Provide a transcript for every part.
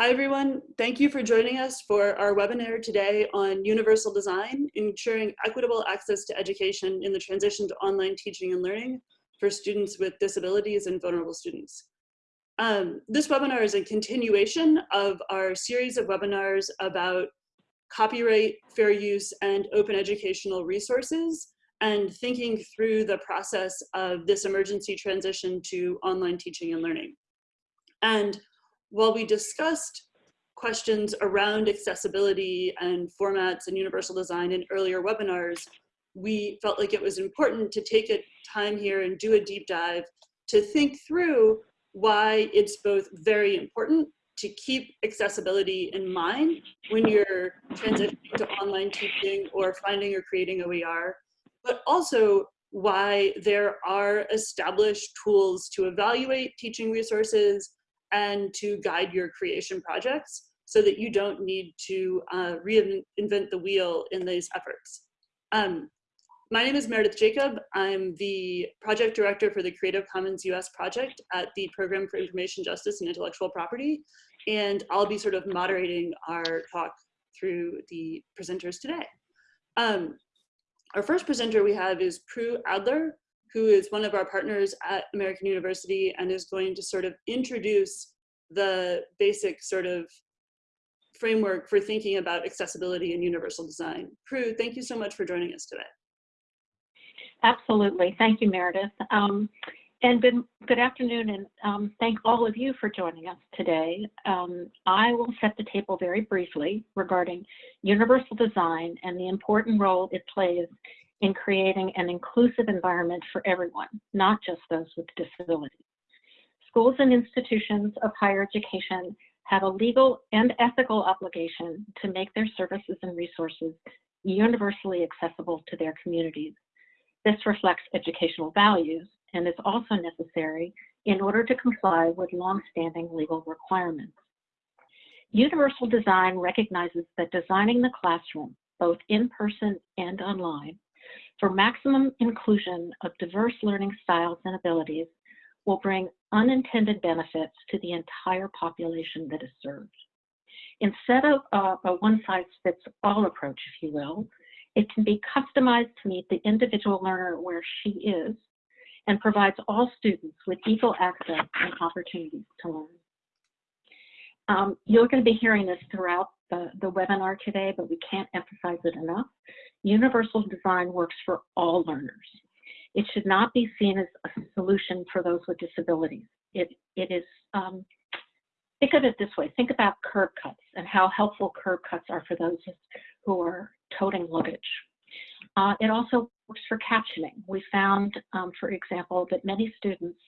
Hi, everyone. Thank you for joining us for our webinar today on universal design, ensuring equitable access to education in the transition to online teaching and learning for students with disabilities and vulnerable students. Um, this webinar is a continuation of our series of webinars about copyright, fair use, and open educational resources, and thinking through the process of this emergency transition to online teaching and learning. And while we discussed questions around accessibility and formats and universal design in earlier webinars, we felt like it was important to take a time here and do a deep dive to think through why it's both very important to keep accessibility in mind when you're transitioning to online teaching or finding or creating OER, but also why there are established tools to evaluate teaching resources and to guide your creation projects so that you don't need to uh, reinvent the wheel in these efforts. Um, my name is Meredith Jacob. I'm the project director for the Creative Commons US project at the Program for Information Justice and Intellectual Property. And I'll be sort of moderating our talk through the presenters today. Um, our first presenter we have is Prue Adler, who is one of our partners at American University and is going to sort of introduce the basic sort of framework for thinking about accessibility and universal design. Prue, thank you so much for joining us today. Absolutely. Thank you, Meredith. Um, and good, good afternoon, and um, thank all of you for joining us today. Um, I will set the table very briefly regarding universal design and the important role it plays in creating an inclusive environment for everyone, not just those with disabilities. Schools and institutions of higher education have a legal and ethical obligation to make their services and resources universally accessible to their communities. This reflects educational values and is also necessary in order to comply with longstanding legal requirements. Universal design recognizes that designing the classroom, both in person and online, for maximum inclusion of diverse learning styles and abilities will bring unintended benefits to the entire population that is served. Instead of a, a one-size-fits-all approach, if you will, it can be customized to meet the individual learner where she is and provides all students with equal access and opportunities to learn. Um, you're going to be hearing this throughout the, the webinar today, but we can't emphasize it enough. Universal design works for all learners. It should not be seen as a solution for those with disabilities. It, it is, um, think of it this way, think about curb cuts and how helpful curb cuts are for those who are toting luggage. Uh, it also works for captioning. We found, um, for example, that many students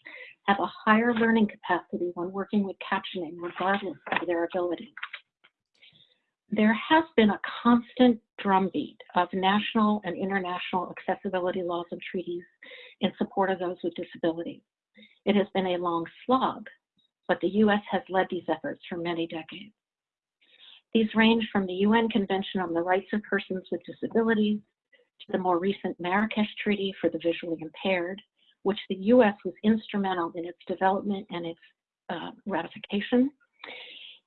have a higher learning capacity when working with captioning, regardless of their ability. There has been a constant drumbeat of national and international accessibility laws and treaties in support of those with disabilities. It has been a long slog, but the US has led these efforts for many decades. These range from the UN Convention on the Rights of Persons with Disabilities to the more recent Marrakesh Treaty for the Visually Impaired, which the US was instrumental in its development and its uh, ratification.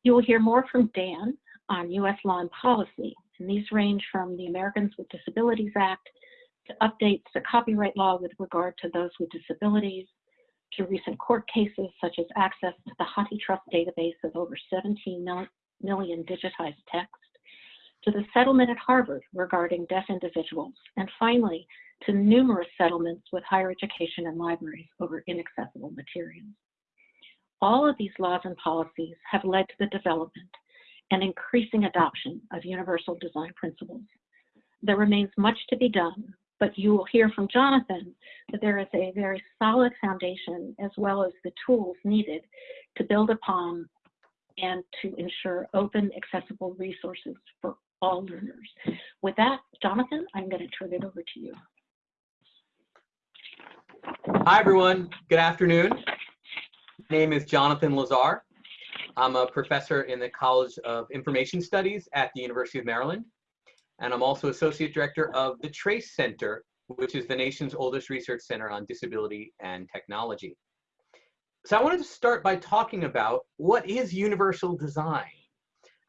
You will hear more from Dan on US law and policy, and these range from the Americans with Disabilities Act to updates to copyright law with regard to those with disabilities, to recent court cases such as access to the HathiTrust database of over 17 million digitized text, to the settlement at Harvard regarding deaf individuals, and finally, to numerous settlements with higher education and libraries over inaccessible materials. All of these laws and policies have led to the development and increasing adoption of universal design principles. There remains much to be done, but you will hear from Jonathan that there is a very solid foundation as well as the tools needed to build upon and to ensure open, accessible resources for all learners. With that, Jonathan, I'm going to turn it over to you. Hi, everyone. Good afternoon. My name is Jonathan Lazar. I'm a professor in the College of Information Studies at the University of Maryland. And I'm also Associate Director of the TRACE Center, which is the nation's oldest research center on disability and technology. So I wanted to start by talking about what is universal design?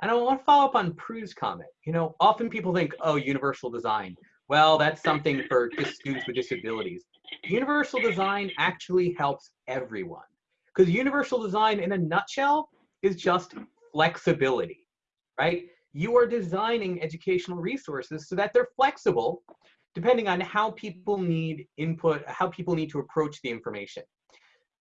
And I want to follow up on Prue's comment. You know, often people think, oh, universal design. Well, that's something for just students with disabilities. Universal design actually helps everyone. Because universal design in a nutshell is just flexibility, right? You are designing educational resources so that they're flexible depending on how people need input, how people need to approach the information.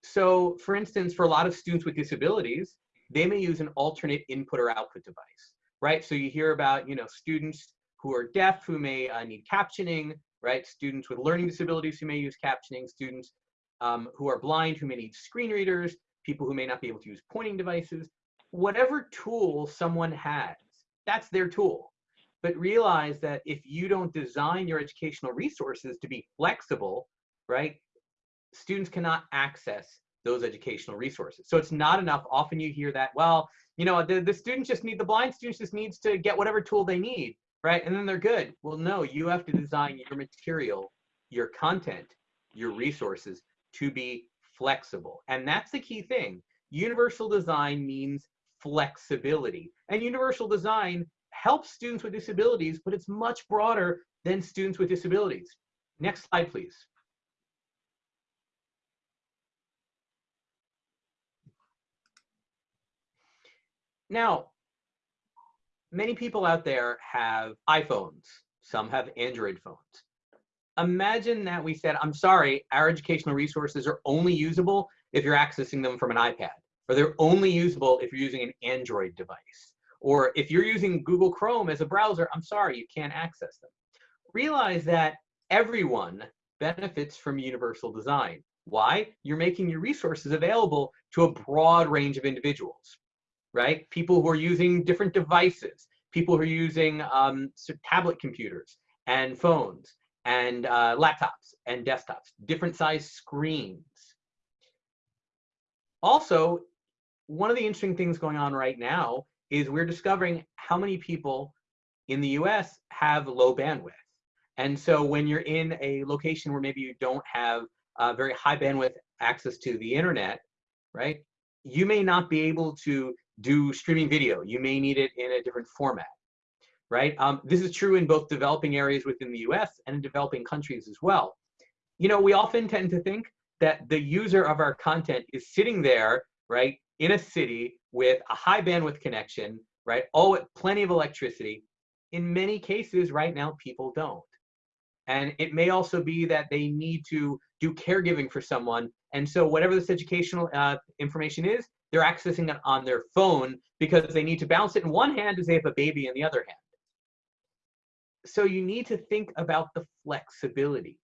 So for instance, for a lot of students with disabilities, they may use an alternate input or output device, right? So you hear about, you know, students who are deaf who may uh, need captioning, right? Students with learning disabilities who may use captioning, students um, who are blind who may need screen readers, people who may not be able to use pointing devices. Whatever tool someone has, that's their tool. But realize that if you don't design your educational resources to be flexible, right, students cannot access those educational resources. So it's not enough. Often you hear that, well, you know, the, the students just need, the blind students just needs to get whatever tool they need, right? And then they're good. Well, no, you have to design your material, your content, your resources to be flexible. And that's the key thing. Universal design means flexibility. And universal design helps students with disabilities, but it's much broader than students with disabilities. Next slide, please. Now, many people out there have iPhones. Some have Android phones. Imagine that we said, I'm sorry, our educational resources are only usable if you're accessing them from an iPad, or they're only usable if you're using an Android device. Or if you're using Google Chrome as a browser, I'm sorry, you can't access them. Realize that everyone benefits from universal design. Why? You're making your resources available to a broad range of individuals right? People who are using different devices, people who are using um, tablet computers and phones and uh, laptops and desktops, different size screens. Also, one of the interesting things going on right now is we're discovering how many people in the US have low bandwidth. And so when you're in a location where maybe you don't have uh, very high bandwidth access to the internet, right? You may not be able to do streaming video. You may need it in a different format, right? Um, this is true in both developing areas within the US and in developing countries as well. You know, we often tend to think that the user of our content is sitting there, right, in a city with a high bandwidth connection, right, oh, plenty of electricity. In many cases right now, people don't. And it may also be that they need to do caregiving for someone. And so whatever this educational uh, information is, they're accessing it on their phone because they need to balance it in one hand as they have a baby in the other hand. So you need to think about the flexibility.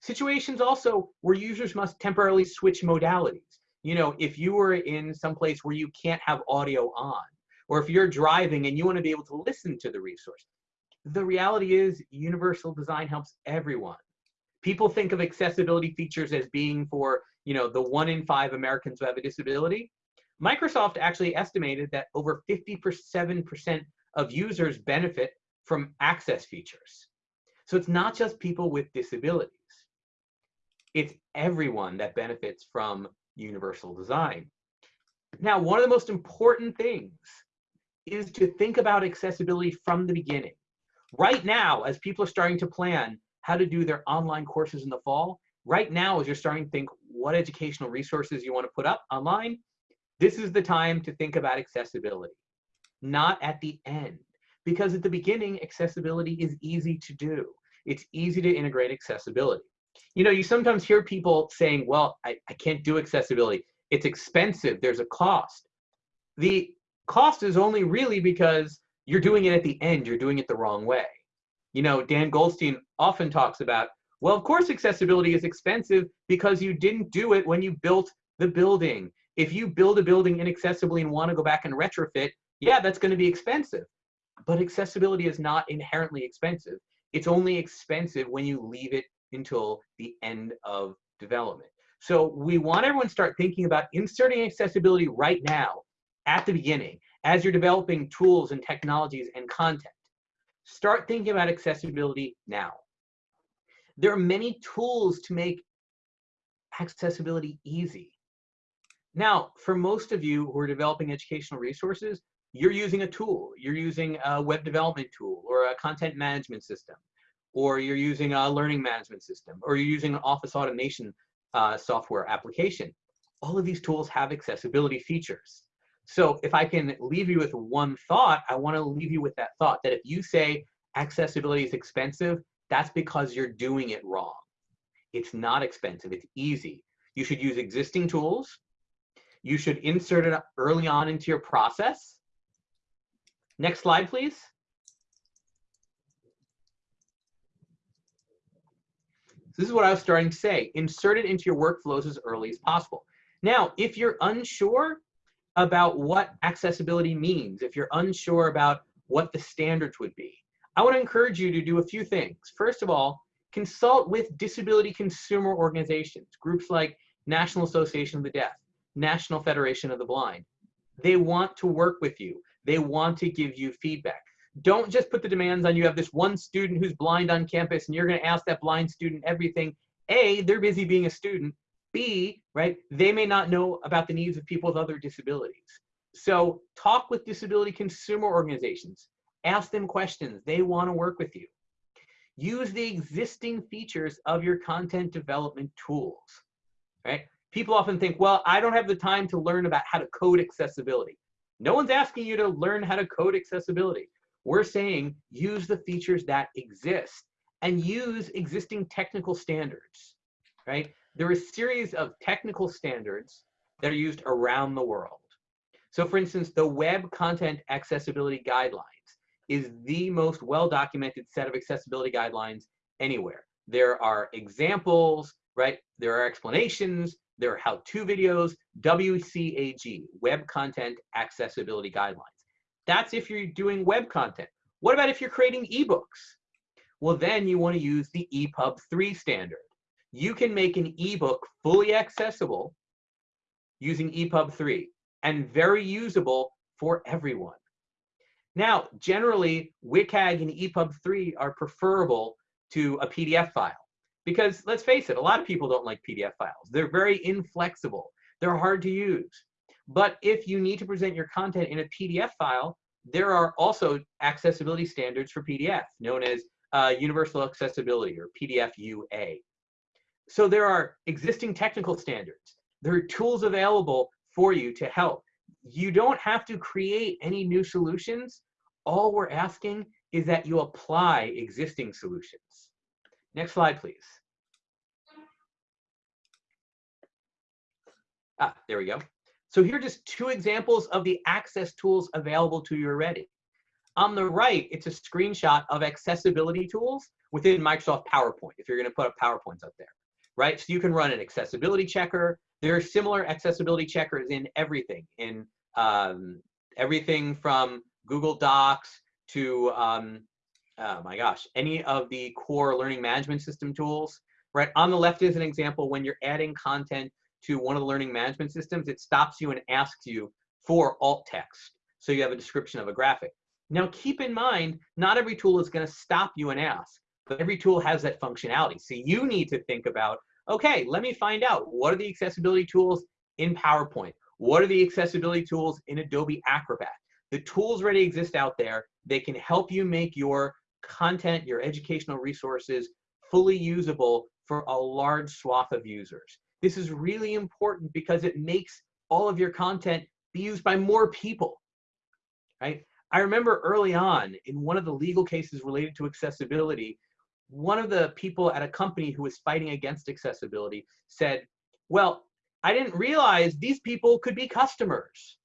Situations also where users must temporarily switch modalities. You know, if you were in some place where you can't have audio on, or if you're driving and you want to be able to listen to the resource, the reality is universal design helps everyone. People think of accessibility features as being for, you know, the one in five Americans who have a disability. Microsoft actually estimated that over 57% of users benefit from access features. So it's not just people with disabilities. It's everyone that benefits from universal design. Now, one of the most important things is to think about accessibility from the beginning. Right now, as people are starting to plan how to do their online courses in the fall, right now as you're starting to think what educational resources you want to put up online, this is the time to think about accessibility, not at the end. Because at the beginning, accessibility is easy to do. It's easy to integrate accessibility. You know, you sometimes hear people saying, well, I, I can't do accessibility. It's expensive, there's a cost. The cost is only really because you're doing it at the end, you're doing it the wrong way. You know, Dan Goldstein often talks about, well, of course accessibility is expensive because you didn't do it when you built the building if you build a building inaccessibly and want to go back and retrofit, yeah, that's going to be expensive. But accessibility is not inherently expensive. It's only expensive when you leave it until the end of development. So we want everyone to start thinking about inserting accessibility right now at the beginning as you're developing tools and technologies and content. Start thinking about accessibility now. There are many tools to make accessibility easy. Now, for most of you who are developing educational resources, you're using a tool. You're using a web development tool or a content management system, or you're using a learning management system, or you're using an office automation uh, software application. All of these tools have accessibility features. So if I can leave you with one thought, I want to leave you with that thought that if you say accessibility is expensive, that's because you're doing it wrong. It's not expensive, it's easy. You should use existing tools. You should insert it early on into your process. Next slide, please. This is what I was starting to say. Insert it into your workflows as early as possible. Now, if you're unsure about what accessibility means, if you're unsure about what the standards would be, I to encourage you to do a few things. First of all, consult with disability consumer organizations, groups like National Association of the Deaf, National Federation of the Blind. They want to work with you. They want to give you feedback. Don't just put the demands on you have this one student who's blind on campus and you're going to ask that blind student everything. A, they're busy being a student. B, right, they may not know about the needs of people with other disabilities. So talk with disability consumer organizations. Ask them questions. They want to work with you. Use the existing features of your content development tools, right? People often think, well, I don't have the time to learn about how to code accessibility. No one's asking you to learn how to code accessibility. We're saying use the features that exist and use existing technical standards, right? There are a series of technical standards that are used around the world. So for instance, the Web Content Accessibility Guidelines is the most well-documented set of accessibility guidelines anywhere. There are examples, right? There are explanations, there are how-to videos, WCAG, Web Content Accessibility Guidelines. That's if you're doing web content. What about if you're creating ebooks? Well, then you want to use the EPUB 3 standard. You can make an ebook fully accessible using EPUB 3 and very usable for everyone. Now, generally, WCAG and EPUB 3 are preferable to a PDF file. Because let's face it, a lot of people don't like PDF files. They're very inflexible. They're hard to use. But if you need to present your content in a PDF file, there are also accessibility standards for PDF, known as uh, Universal Accessibility or PDF UA. So there are existing technical standards. There are tools available for you to help. You don't have to create any new solutions. All we're asking is that you apply existing solutions. Next slide, please. Ah, there we go. So here are just two examples of the access tools available to you already. On the right, it's a screenshot of accessibility tools within Microsoft PowerPoint, if you're gonna put up PowerPoints up there, right? So you can run an accessibility checker. There are similar accessibility checkers in everything, in um, everything from Google Docs to, um, oh my gosh, any of the core learning management system tools, right? On the left is an example when you're adding content to one of the learning management systems, it stops you and asks you for alt text. So you have a description of a graphic. Now keep in mind, not every tool is gonna stop you and ask, but every tool has that functionality. So you need to think about, okay, let me find out what are the accessibility tools in PowerPoint? What are the accessibility tools in Adobe Acrobat? The tools already exist out there. They can help you make your content, your educational resources fully usable for a large swath of users. This is really important because it makes all of your content be used by more people, right? I remember early on in one of the legal cases related to accessibility, one of the people at a company who was fighting against accessibility said, well, I didn't realize these people could be customers.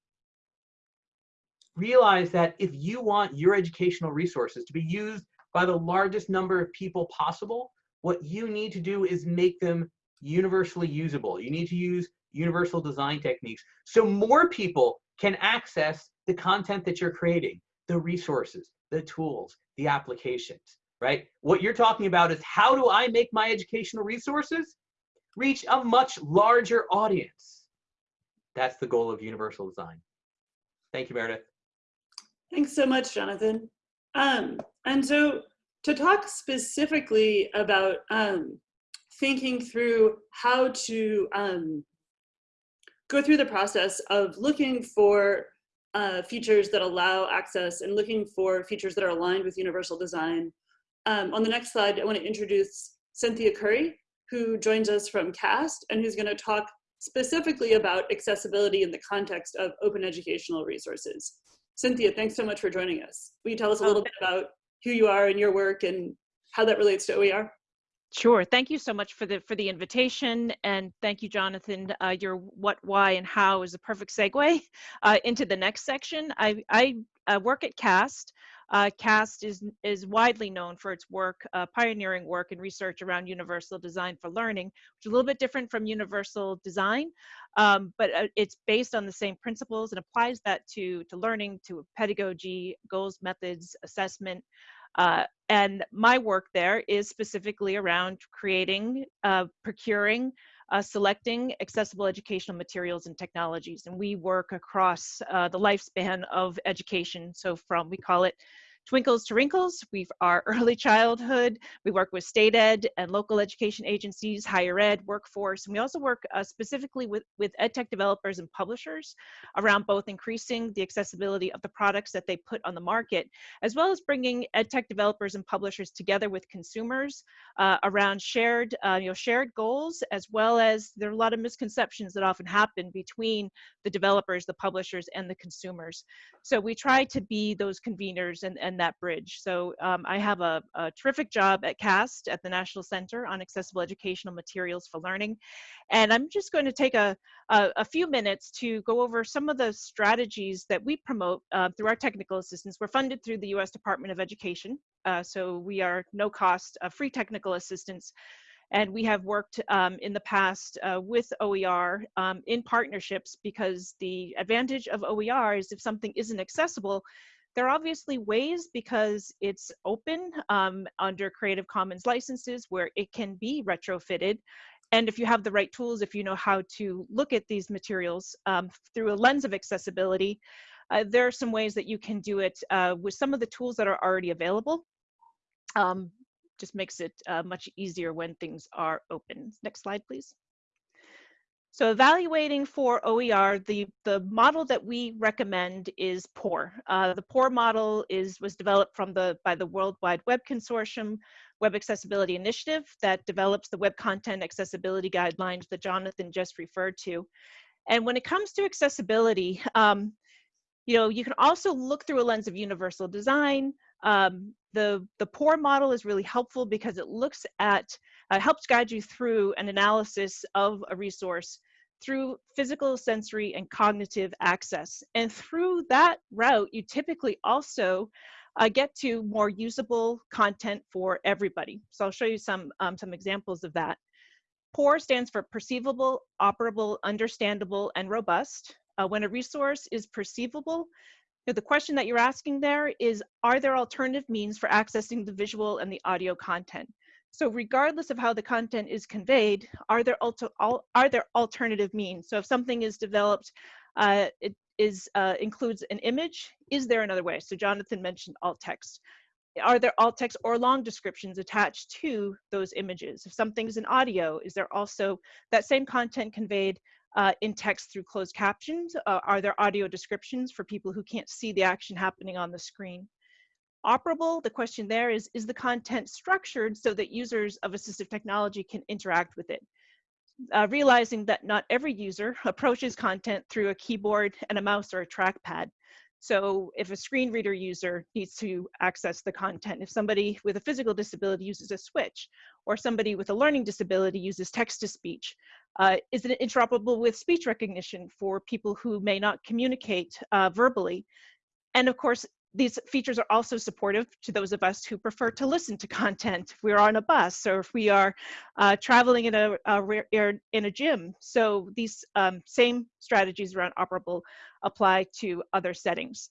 Realize that if you want your educational resources to be used by the largest number of people possible, what you need to do is make them universally usable. You need to use universal design techniques so more people can access the content that you're creating, the resources, the tools, the applications, right? What you're talking about is how do I make my educational resources reach a much larger audience? That's the goal of universal design. Thank you, Meredith. Thanks so much, Jonathan. Um, and so to talk specifically about um, thinking through how to um, go through the process of looking for uh, features that allow access and looking for features that are aligned with universal design. Um, on the next slide, I want to introduce Cynthia Curry, who joins us from CAST and who's going to talk specifically about accessibility in the context of open educational resources. Cynthia, thanks so much for joining us. Will you tell us a little bit about who you are and your work and how that relates to OER? Sure. Thank you so much for the for the invitation, and thank you, Jonathan. Uh, your what, why, and how is a perfect segue uh, into the next section. I I uh, work at CAST. Uh, CAST is is widely known for its work, uh, pioneering work and research around universal design for learning, which is a little bit different from universal design, um, but uh, it's based on the same principles and applies that to to learning, to pedagogy, goals, methods, assessment. Uh, and my work there is specifically around creating, uh, procuring, uh, selecting accessible educational materials and technologies. And we work across uh, the lifespan of education. So from, we call it Twinkles to Wrinkles, we are early childhood, we work with state ed and local education agencies, higher ed, workforce, and we also work uh, specifically with, with ed tech developers and publishers around both increasing the accessibility of the products that they put on the market, as well as bringing ed tech developers and publishers together with consumers uh, around shared, uh, you know, shared goals, as well as there are a lot of misconceptions that often happen between the developers, the publishers, and the consumers. So we try to be those conveners and, and that bridge. So um, I have a, a, terrific job at CAST at the National Center on Accessible Educational Materials for Learning. And I'm just going to take a, a, a few minutes to go over some of the strategies that we promote uh, through our technical assistance. We're funded through the US Department of Education. Uh, so we are no cost uh, free technical assistance and we have worked um, in the past uh, with OER um, in partnerships because the advantage of OER is if something isn't accessible, there are obviously ways because it's open um, under Creative Commons licenses where it can be retrofitted. And if you have the right tools, if you know how to look at these materials um, through a lens of accessibility, uh, there are some ways that you can do it uh, with some of the tools that are already available. Um, just makes it uh, much easier when things are open. Next slide, please. So evaluating for OER, the, the model that we recommend is POUR. Uh, the POUR model is, was developed from the, by the World Wide Web Consortium Web Accessibility Initiative that develops the web content accessibility guidelines that Jonathan just referred to. And when it comes to accessibility, um, you know, you can also look through a lens of universal design. Um, the, the POUR model is really helpful because it looks at, uh, helps guide you through an analysis of a resource through physical, sensory, and cognitive access. And through that route, you typically also uh, get to more usable content for everybody. So I'll show you some, um, some examples of that. POUR stands for perceivable, operable, understandable, and robust. Uh, when a resource is perceivable, you know, the question that you're asking there is, are there alternative means for accessing the visual and the audio content? So regardless of how the content is conveyed, are there, also are there alternative means? So if something is developed, uh, it is uh, includes an image, is there another way? So Jonathan mentioned alt text. Are there alt text or long descriptions attached to those images? If something's in audio, is there also that same content conveyed uh, in text through closed captions? Uh, are there audio descriptions for people who can't see the action happening on the screen? Operable, the question there is, is the content structured so that users of assistive technology can interact with it? Uh, realizing that not every user approaches content through a keyboard and a mouse or a trackpad. So if a screen reader user needs to access the content, if somebody with a physical disability uses a switch, or somebody with a learning disability uses text-to-speech, uh, is it interoperable with speech recognition for people who may not communicate uh, verbally? And of course, these features are also supportive to those of us who prefer to listen to content if we're on a bus or if we are uh, traveling in a, a, in a gym. So these um, same strategies around operable apply to other settings.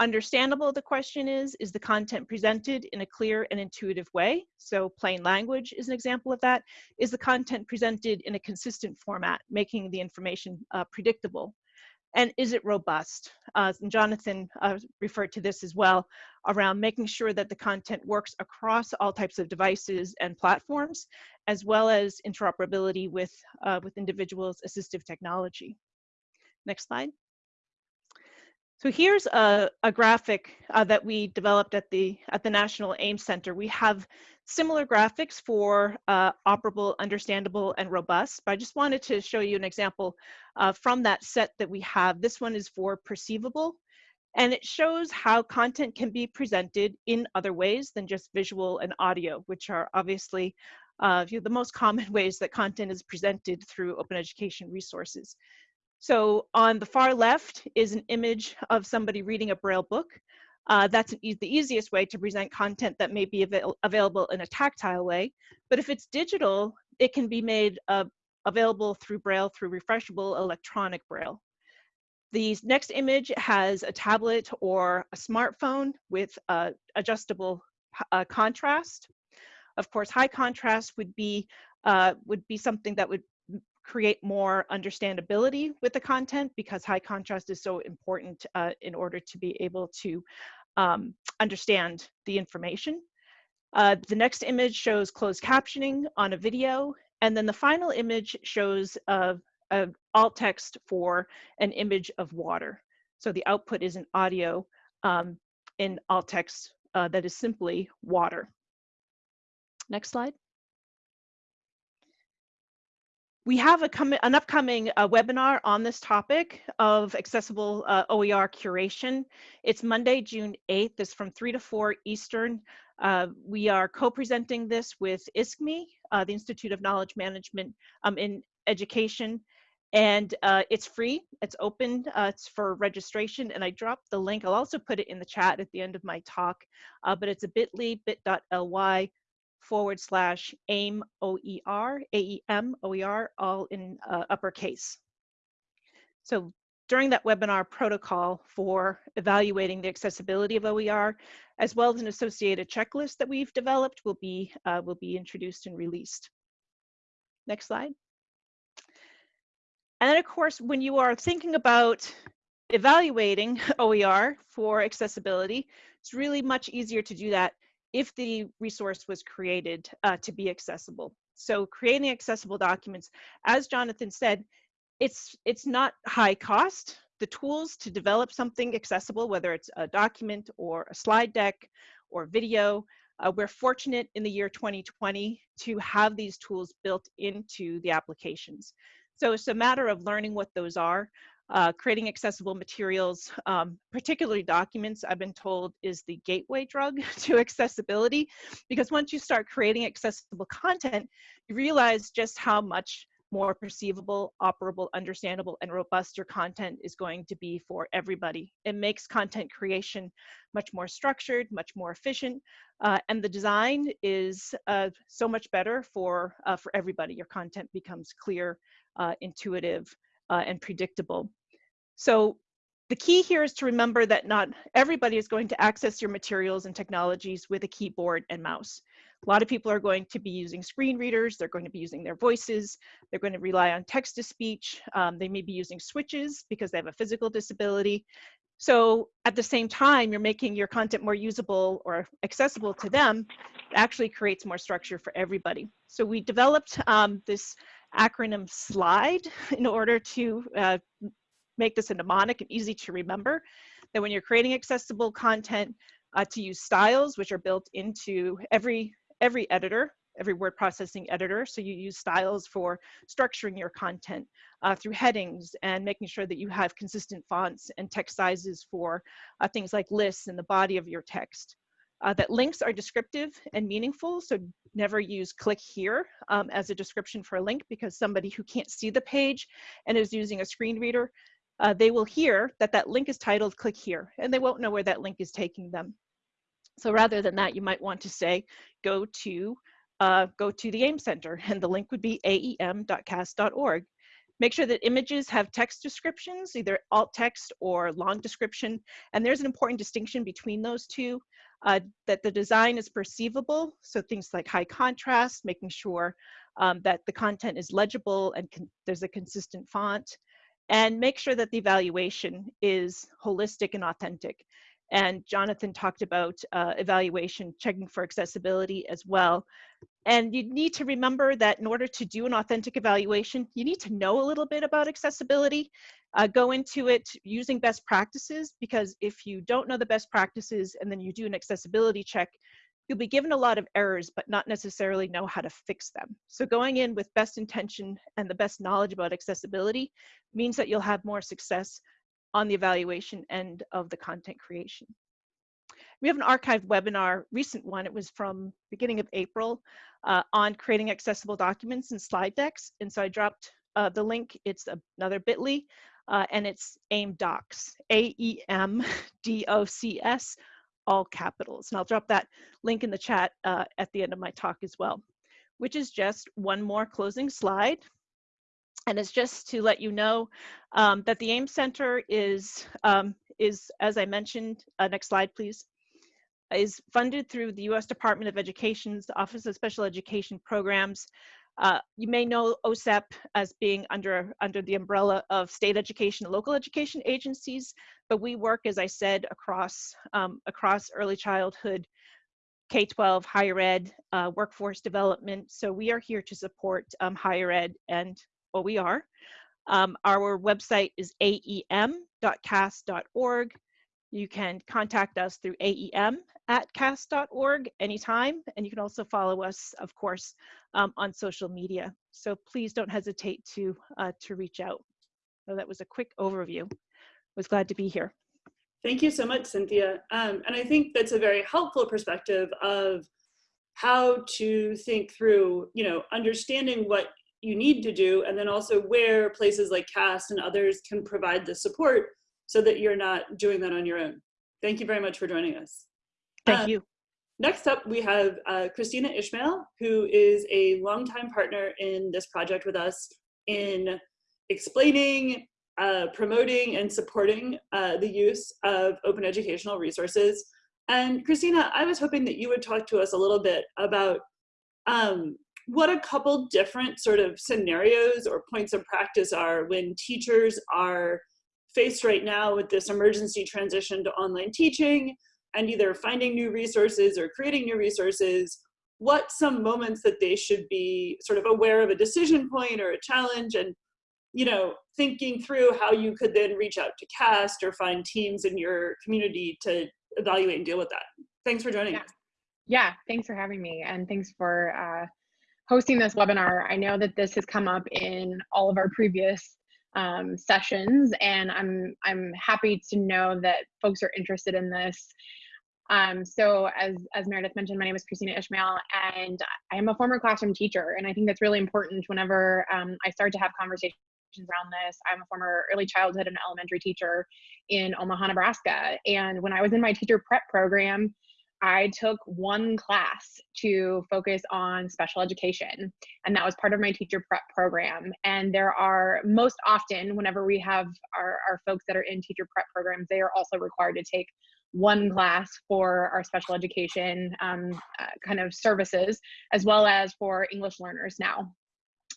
Understandable, the question is, is the content presented in a clear and intuitive way? So plain language is an example of that. Is the content presented in a consistent format, making the information uh, predictable? And is it robust? Uh, and Jonathan uh, referred to this as well around making sure that the content works across all types of devices and platforms, as well as interoperability with, uh, with individuals' assistive technology. Next slide. So here's a, a graphic uh, that we developed at the at the National AIMS Center. We have similar graphics for uh, operable, understandable, and robust, but I just wanted to show you an example uh, from that set that we have. This one is for perceivable, and it shows how content can be presented in other ways than just visual and audio, which are obviously uh, the most common ways that content is presented through open education resources. So on the far left is an image of somebody reading a Braille book. Uh, that's e the easiest way to present content that may be avail available in a tactile way. But if it's digital, it can be made uh, available through Braille through refreshable electronic Braille. The next image has a tablet or a smartphone with uh, adjustable uh, contrast. Of course, high contrast would be uh, would be something that would create more understandability with the content because high contrast is so important uh, in order to be able to um, understand the information. Uh, the next image shows closed captioning on a video, and then the final image shows a, a alt text for an image of water. So the output is an audio um, in alt text uh, that is simply water. Next slide. We have a an upcoming uh, webinar on this topic of accessible uh, OER curation. It's Monday, June 8th. It's from 3 to 4 Eastern. Uh, we are co-presenting this with ISKME, uh, the Institute of Knowledge Management um, in Education. And uh, it's free, it's open, uh, it's for registration. And I dropped the link. I'll also put it in the chat at the end of my talk, but it's a bit.ly, bit.ly forward slash AIM OER, AEM OER, all in uh, uppercase. So during that webinar protocol for evaluating the accessibility of OER, as well as an associated checklist that we've developed will be, uh, will be introduced and released. Next slide. And then of course, when you are thinking about evaluating OER for accessibility, it's really much easier to do that if the resource was created uh, to be accessible. So creating accessible documents, as Jonathan said, it's, it's not high cost. The tools to develop something accessible, whether it's a document or a slide deck or video, uh, we're fortunate in the year 2020 to have these tools built into the applications. So it's a matter of learning what those are. Uh, creating accessible materials, um, particularly documents, I've been told is the gateway drug to accessibility because once you start creating accessible content, you realize just how much more perceivable, operable, understandable, and robust your content is going to be for everybody. It makes content creation much more structured, much more efficient, uh, and the design is uh, so much better for, uh, for everybody. Your content becomes clear, uh, intuitive, uh, and predictable. So the key here is to remember that not everybody is going to access your materials and technologies with a keyboard and mouse. A lot of people are going to be using screen readers, they're going to be using their voices, they're going to rely on text to speech, um, they may be using switches because they have a physical disability. So at the same time, you're making your content more usable or accessible to them, it actually creates more structure for everybody. So we developed um, this acronym SLIDE in order to uh, make this a mnemonic and easy to remember that when you're creating accessible content uh, to use styles, which are built into every, every editor, every word processing editor. So you use styles for structuring your content uh, through headings and making sure that you have consistent fonts and text sizes for uh, things like lists in the body of your text. Uh, that links are descriptive and meaningful, so never use click here um, as a description for a link because somebody who can't see the page and is using a screen reader uh, they will hear that that link is titled click here and they won't know where that link is taking them. So rather than that, you might want to say, go to, uh, go to the AEM Center and the link would be aem.cast.org. Make sure that images have text descriptions, either alt text or long description. And there's an important distinction between those two, uh, that the design is perceivable. So things like high contrast, making sure um, that the content is legible and there's a consistent font and make sure that the evaluation is holistic and authentic. And Jonathan talked about uh, evaluation, checking for accessibility as well. And you need to remember that in order to do an authentic evaluation, you need to know a little bit about accessibility. Uh, go into it using best practices, because if you don't know the best practices and then you do an accessibility check, you'll be given a lot of errors, but not necessarily know how to fix them. So going in with best intention and the best knowledge about accessibility means that you'll have more success on the evaluation end of the content creation. We have an archived webinar, recent one, it was from beginning of April, uh, on creating accessible documents and slide decks. And so I dropped uh, the link, it's another bit.ly, uh, and it's AEM Docs, A-E-M-D-O-C-S, all capitals. And I'll drop that link in the chat uh, at the end of my talk as well, which is just one more closing slide and it's just to let you know um, that the AEM Center is, um, is as I mentioned, uh, next slide please, is funded through the U.S. Department of Education's Office of Special Education Programs. Uh, you may know OSEP as being under, under the umbrella of state education and local education agencies, but we work, as I said, across, um, across early childhood, K-12, higher ed, uh, workforce development. So we are here to support um, higher ed and OER. Um, our website is aem.cast.org. You can contact us through aem at cast.org anytime, and you can also follow us, of course, um, on social media. So please don't hesitate to, uh, to reach out. So that was a quick overview. Was glad to be here. Thank you so much, Cynthia. Um, and I think that's a very helpful perspective of how to think through, you know, understanding what you need to do, and then also where places like CAST and others can provide the support so that you're not doing that on your own. Thank you very much for joining us. Thank uh, you. Next up, we have uh, Kristina Ishmael, who is a longtime partner in this project with us in explaining, uh, promoting, and supporting uh, the use of open educational resources. And Kristina, I was hoping that you would talk to us a little bit about um, what a couple different sort of scenarios or points of practice are when teachers are faced right now with this emergency transition to online teaching and either finding new resources or creating new resources, what some moments that they should be sort of aware of a decision point or a challenge and you know, thinking through how you could then reach out to CAST or find teams in your community to evaluate and deal with that. Thanks for joining yeah. us. Yeah, thanks for having me and thanks for uh, hosting this webinar. I know that this has come up in all of our previous um, sessions, and I'm I'm happy to know that folks are interested in this. Um, so as, as Meredith mentioned, my name is Kristina Ishmael, and I am a former classroom teacher, and I think that's really important whenever um, I start to have conversations around this. I'm a former early childhood and elementary teacher in Omaha, Nebraska, and when I was in my teacher prep program, I took one class to focus on special education, and that was part of my teacher prep program. And there are most often, whenever we have our, our folks that are in teacher prep programs, they are also required to take one class for our special education um, uh, kind of services, as well as for English learners now.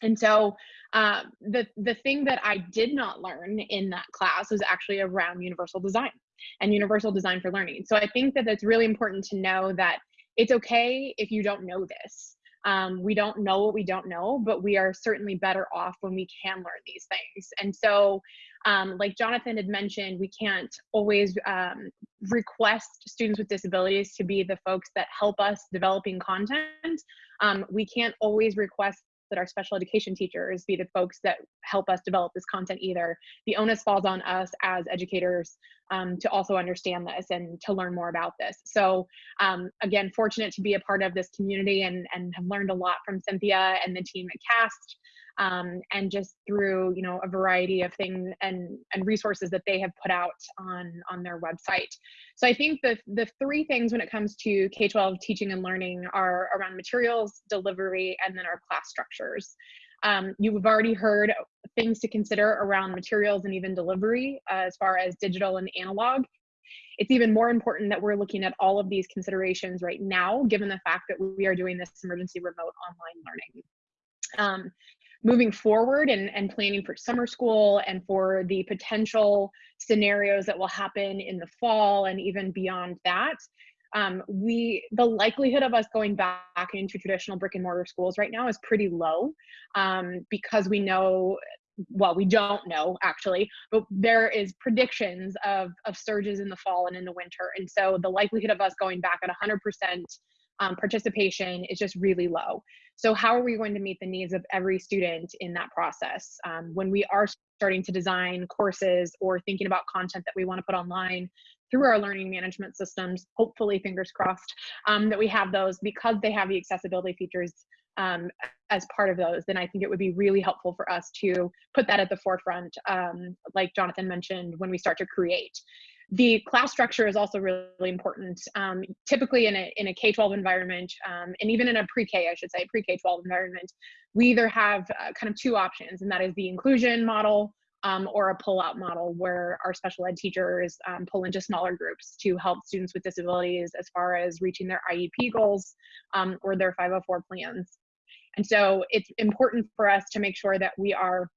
And so uh, the, the thing that I did not learn in that class was actually around universal design and universal design for learning. So I think that it's really important to know that it's okay if you don't know this. Um, we don't know what we don't know, but we are certainly better off when we can learn these things. And so, um, like Jonathan had mentioned, we can't always um, request students with disabilities to be the folks that help us developing content. Um, we can't always request that our special education teachers be the folks that help us develop this content either. The onus falls on us as educators um, to also understand this and to learn more about this. So um, again, fortunate to be a part of this community and, and have learned a lot from Cynthia and the team at CAST um, and just through you know a variety of things and and resources that they have put out on on their website. So I think the the three things when it comes to K-12 teaching and learning are around materials, delivery, and then our class structures. Um, you've already heard things to consider around materials and even delivery uh, as far as digital and analog. It's even more important that we're looking at all of these considerations right now, given the fact that we are doing this emergency remote online learning. Um, moving forward and, and planning for summer school and for the potential scenarios that will happen in the fall and even beyond that, um, we the likelihood of us going back into traditional brick and mortar schools right now is pretty low um, because we know well we don't know actually but there is predictions of of surges in the fall and in the winter. And so the likelihood of us going back at 100% um, participation is just really low. So how are we going to meet the needs of every student in that process? Um, when we are starting to design courses or thinking about content that we want to put online through our learning management systems hopefully fingers crossed um, that we have those because they have the accessibility features um, as part of those, then I think it would be really helpful for us to put that at the forefront, um, like Jonathan mentioned, when we start to create. The class structure is also really important. Um, typically in a, in a K-12 environment, um, and even in a pre-K, I should say, pre-K-12 environment, we either have uh, kind of two options, and that is the inclusion model um, or a pull-out model where our special ed teachers um, pull into smaller groups to help students with disabilities as far as reaching their IEP goals um, or their 504 plans. And so it's important for us to make sure that we are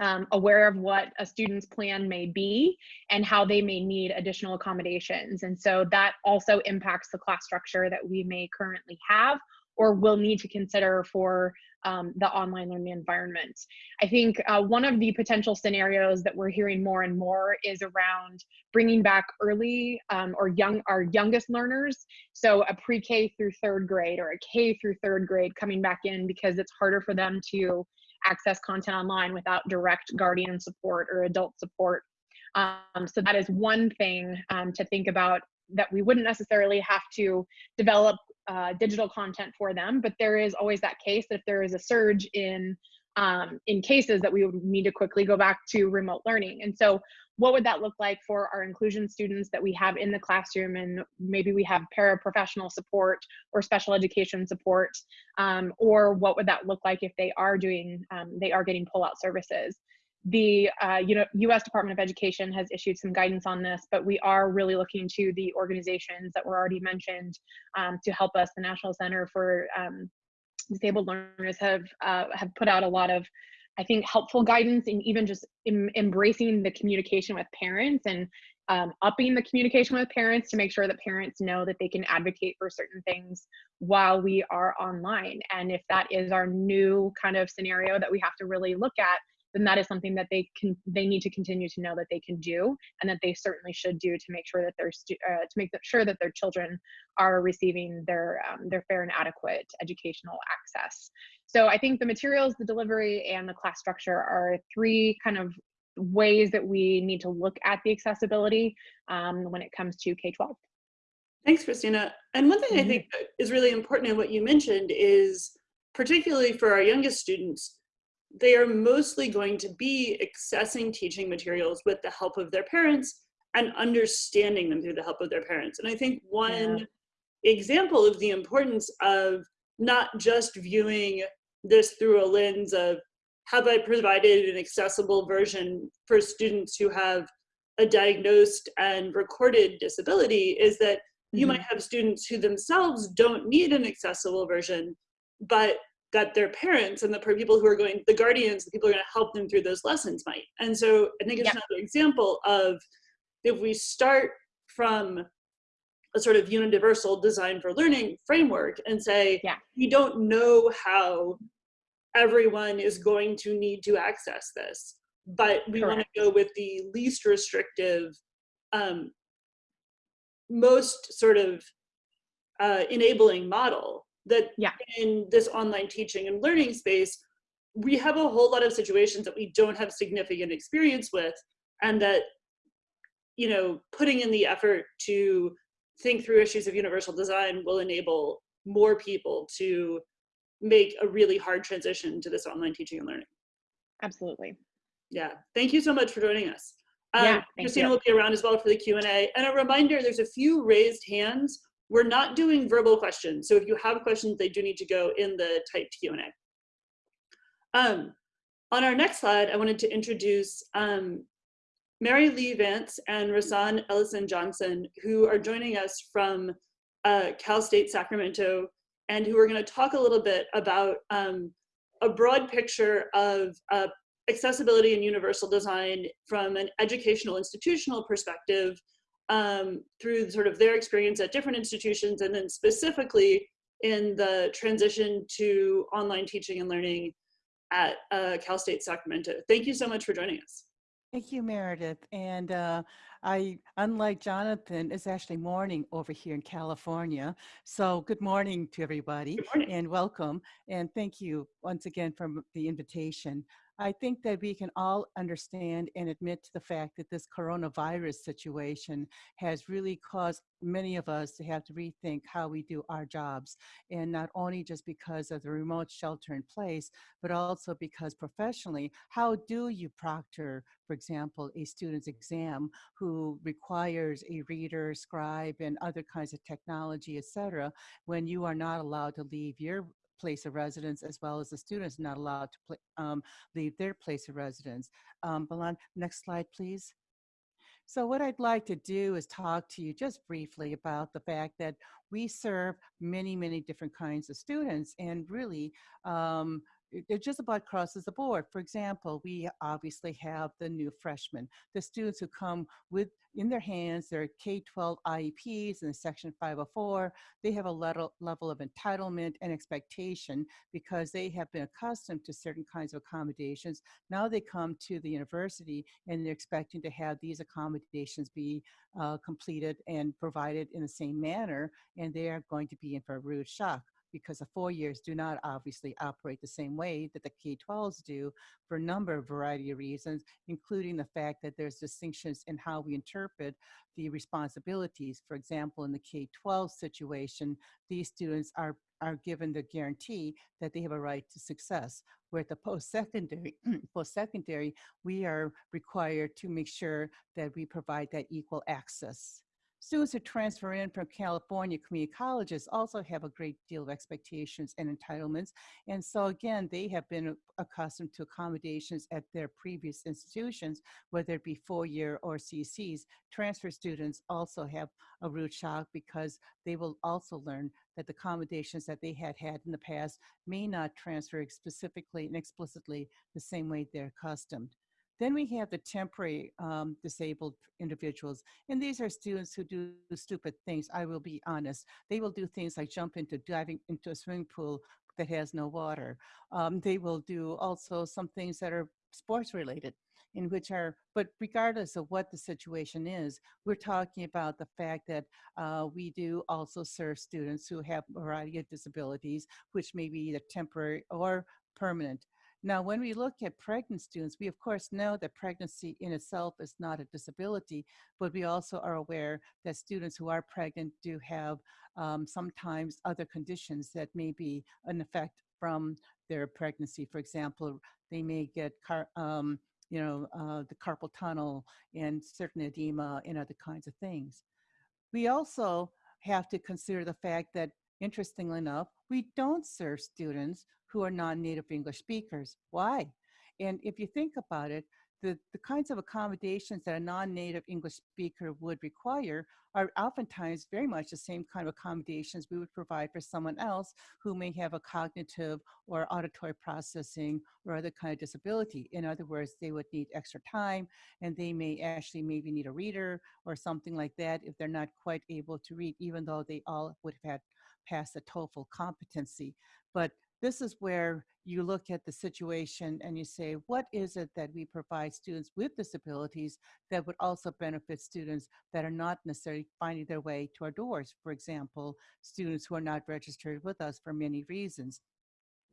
um, aware of what a student's plan may be and how they may need additional accommodations. And so that also impacts the class structure that we may currently have or will need to consider for um, the online learning environment. I think uh, one of the potential scenarios that we're hearing more and more is around bringing back early um, or young our youngest learners. So a pre-K through third grade or a K through third grade coming back in because it's harder for them to access content online without direct guardian support or adult support. Um, so that is one thing um, to think about that we wouldn't necessarily have to develop uh, digital content for them, but there is always that case that if there is a surge in um, in cases that we would need to quickly go back to remote learning. And so what would that look like for our inclusion students that we have in the classroom and maybe we have paraprofessional support or special education support um, or what would that look like if they are doing um, they are getting pullout services the uh, you know, U.S. Department of Education has issued some guidance on this, but we are really looking to the organizations that were already mentioned um, to help us. The National Center for um, Disabled Learners have uh, have put out a lot of, I think, helpful guidance and even just em embracing the communication with parents and um, upping the communication with parents to make sure that parents know that they can advocate for certain things while we are online. And if that is our new kind of scenario that we have to really look at, then that is something that they can they need to continue to know that they can do and that they certainly should do to make sure that their uh, to make sure that their children are receiving their um, their fair and adequate educational access so i think the materials the delivery and the class structure are three kind of ways that we need to look at the accessibility um, when it comes to k-12 thanks kristina and one thing mm -hmm. i mm-hmm. think is really important in what you mentioned is particularly for our youngest students they are mostly going to be accessing teaching materials with the help of their parents and understanding them through the help of their parents. And I think one yeah. example of the importance of not just viewing this through a lens of have I provided an accessible version for students who have a diagnosed and recorded disability is that mm -hmm. you might mm-hmm. have students who themselves don't need an accessible version, but that their parents and the people who are going, the guardians, the people who are going to help them through those lessons might. And so I think it's yep. another example of if we start from a sort of universal design for learning framework and say, yeah. we don't know how everyone is going to need to access this, but we want to go with the least restrictive, um, most sort of uh, enabling model that yeah. in this online teaching and learning space, we have a whole lot of situations that we don't have significant experience with and that, you know, putting in the effort to think through issues of universal design will enable more people to make a really hard transition to this online teaching and learning. Absolutely. Yeah, thank you so much for joining us. Um, yeah, Kristina you. will be around as well for the Q&A. And a reminder, there's a few raised hands we're not doing verbal questions. So if you have questions, they do need to go in the typed Q&A. Um, on our next slide, I wanted to introduce um, Mary Lee Vance and Rasan Ellison Johnson, who are joining us from uh, Cal State Sacramento, and who are going to talk a little bit about um, a broad picture of uh, accessibility and universal design from an educational institutional perspective um, through sort of their experience at different institutions and then specifically in the transition to online teaching and learning at uh, Cal State Sacramento. Thank you so much for joining us. Thank you, Meredith. And uh, I, unlike Jonathan, it's actually morning over here in California. So good morning to everybody Good morning. and welcome. And thank you once again for the invitation. I think that we can all understand and admit to the fact that this coronavirus situation has really caused many of us to have to rethink how we do our jobs. And not only just because of the remote shelter in place, but also because professionally, how do you proctor, for example, a student's exam who requires a reader, scribe, and other kinds of technology, et cetera, when you are not allowed to leave your place of residence as well as the students not allowed to um, leave their place of residence. Um, Balan, next slide, please. So what I'd like to do is talk to you just briefly about the fact that we serve many, many different kinds of students and really um, it just about crosses the board. For example, we obviously have the new freshmen, the students who come with in their hands their K-12 IEPs and Section 504. They have a level, level of entitlement and expectation because they have been accustomed to certain kinds of accommodations. Now they come to the university and they're expecting to have these accommodations be uh, completed and provided in the same manner, and they are going to be in for a rude shock because the four years do not obviously operate the same way that the K-12s do for a number of variety of reasons, including the fact that there's distinctions in how we interpret the responsibilities. For example, in the K-12 situation, these students are are given the guarantee that they have a right to success. Where at the post-secondary, post-secondary, we are required to make sure that we provide that equal access. Students who transfer in from California community colleges also have a great deal of expectations and entitlements. And so again, they have been accustomed to accommodations at their previous institutions, whether it be four-year or CCs. Transfer students also have a rude shock because they will also learn that the accommodations that they had had in the past may not transfer specifically and explicitly the same way they're accustomed. Then we have the temporary um, disabled individuals, and these are students who do stupid things. I will be honest. They will do things like jump into diving into a swimming pool that has no water. Um, they will do also some things that are sports related in which are, but regardless of what the situation is, we're talking about the fact that uh, we do also serve students who have a variety of disabilities, which may be either temporary or permanent. Now, when we look at pregnant students, we of course know that pregnancy in itself is not a disability, but we also are aware that students who are pregnant do have um, sometimes other conditions that may be an effect from their pregnancy. For example, they may get car, um, you know, uh, the carpal tunnel and certain edema and other kinds of things. We also have to consider the fact that, interestingly enough, we don't serve students who are non-native English speakers. Why? And if you think about it, the, the kinds of accommodations that a non-native English speaker would require are oftentimes very much the same kind of accommodations we would provide for someone else who may have a cognitive or auditory processing or other kind of disability. In other words, they would need extra time and they may actually maybe need a reader or something like that if they're not quite able to read, even though they all would have had passed the TOEFL competency. But this is where you look at the situation and you say, what is it that we provide students with disabilities that would also benefit students that are not necessarily finding their way to our doors? For example, students who are not registered with us for many reasons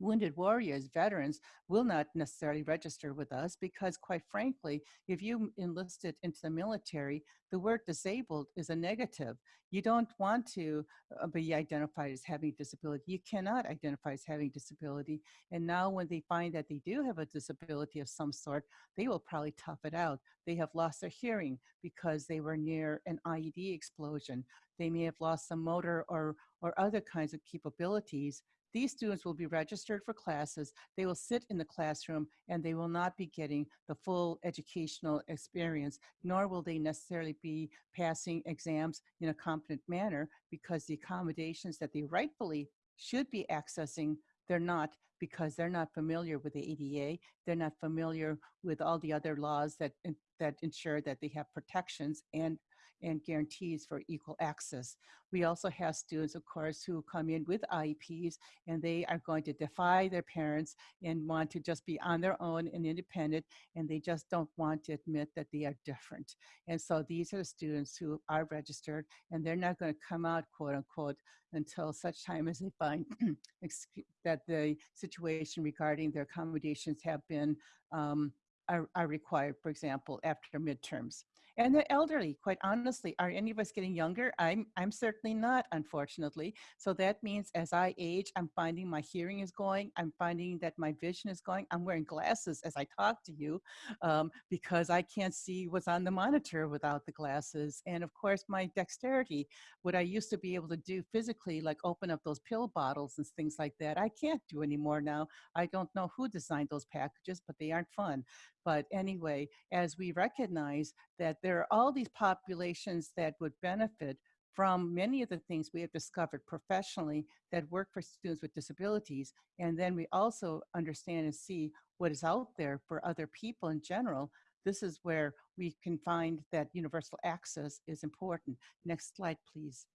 wounded warriors, veterans, will not necessarily register with us because quite frankly, if you enlisted into the military, the word disabled is a negative. You don't want to uh, be identified as having a disability. You cannot identify as having disability. And now when they find that they do have a disability of some sort, they will probably tough it out. They have lost their hearing because they were near an IED explosion. They may have lost some motor or, or other kinds of capabilities these students will be registered for classes, they will sit in the classroom, and they will not be getting the full educational experience, nor will they necessarily be passing exams in a competent manner because the accommodations that they rightfully should be accessing They're not because they're not familiar with the ADA. They're not familiar with all the other laws that, that ensure that they have protections and and guarantees for equal access. We also have students, of course, who come in with IEPs and they are going to defy their parents and want to just be on their own and independent, and they just don't want to admit that they are different. And so these are the students who are registered and they're not going to come out, quote unquote, until such time as they find that the situation regarding their accommodations have been um, are, are required, for example, after midterms and the elderly quite honestly are any of us getting younger? I'm i'm certainly not unfortunately. So that means as i age i'm finding my hearing is going i'm finding that my vision is going i'm wearing glasses as i talk to you um, because i can't see what's on the monitor without the glasses. And of course my dexterity what i used to be able to do physically like open up those pill bottles and things like that i can't do anymore now. I don't know who designed those packages but they aren't fun. But anyway, as we recognize that there are all these populations that would benefit from many of the things we have discovered professionally that work for students with disabilities. And then we also understand and see what is out there for other people in general. This is where we can find that universal access is important. Next slide, please.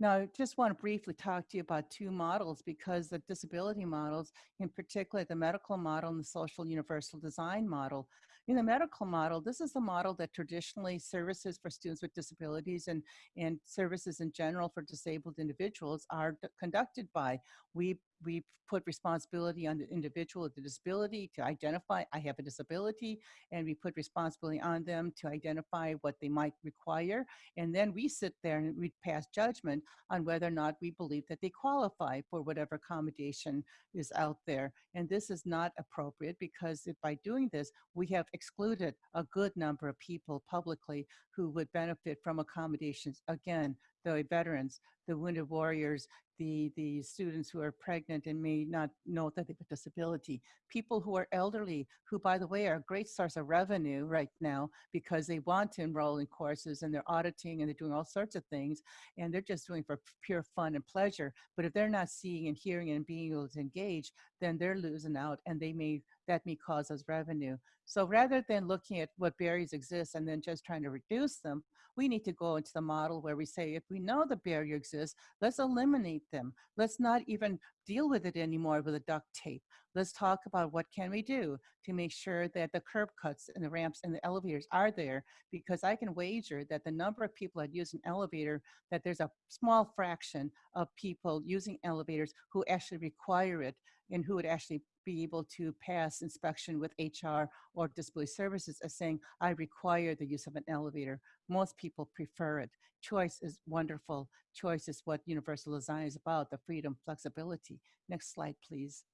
Now, I just want to briefly talk to you about two models because the disability models, in particular the medical model and the social universal design model, in the medical model, this is the model that traditionally services for students with disabilities and, and services in general for disabled individuals are conducted by. We, we put responsibility on the individual with the disability to identify, I have a disability, and we put responsibility on them to identify what they might require. And then we sit there and we pass judgment on whether or not we believe that they qualify for whatever accommodation is out there. And this is not appropriate because if by doing this, we have excluded a good number of people publicly who would benefit from accommodations. Again, the veterans, the wounded warriors, the, the students who are pregnant and may not know that they have a disability, people who are elderly, who by the way are a great source of revenue right now because they want to enroll in courses and they're auditing and they're doing all sorts of things and they're just doing for pure fun and pleasure. But if they're not seeing and hearing and being able to engage, then they're losing out and they may that may cause us revenue. So rather than looking at what barriers exist and then just trying to reduce them, we need to go into the model where we say, if we know the barrier exists, let's eliminate them. Let's not even deal with it anymore with a duct tape. Let's talk about what can we do to make sure that the curb cuts and the ramps and the elevators are there because I can wager that the number of people that use an elevator, that there's a small fraction of people using elevators who actually require it and who would actually be able to pass inspection with HR or disability services as saying, I require the use of an elevator. Most people prefer it. Choice is wonderful. Choice is what universal design is about, the freedom, flexibility. Next slide, please.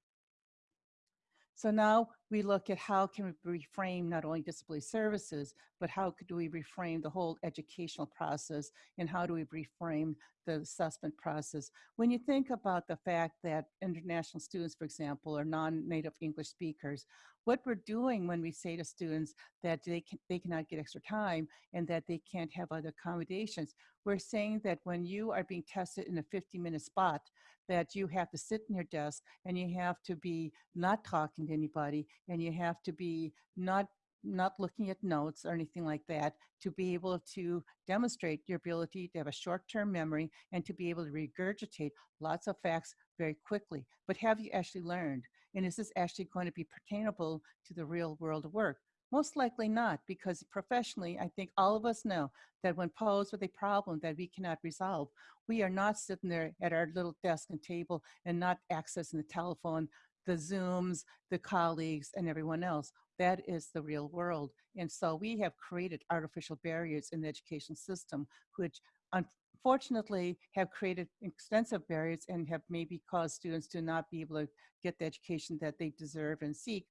So now we look at how can we reframe not only disability services, but how could we reframe the whole educational process and how do we reframe the assessment process? When you think about the fact that international students, for example, are non-native English speakers, what we're doing when we say to students that they, can, they cannot get extra time and that they can't have other accommodations, we're saying that when you are being tested in a 50 minute spot, that you have to sit in your desk and you have to be not talking to anybody and you have to be not not looking at notes or anything like that to be able to demonstrate your ability to have a short-term memory and to be able to regurgitate lots of facts very quickly. But have you actually learned? And is this actually going to be pertainable to the real world work? Most likely not, because professionally, I think all of us know that when posed with a problem that we cannot resolve, we are not sitting there at our little desk and table and not accessing the telephone, the Zooms, the colleagues, and everyone else. That is the real world. And so we have created artificial barriers in the education system, which unfortunately have created extensive barriers and have maybe caused students to not be able to get the education that they deserve and seek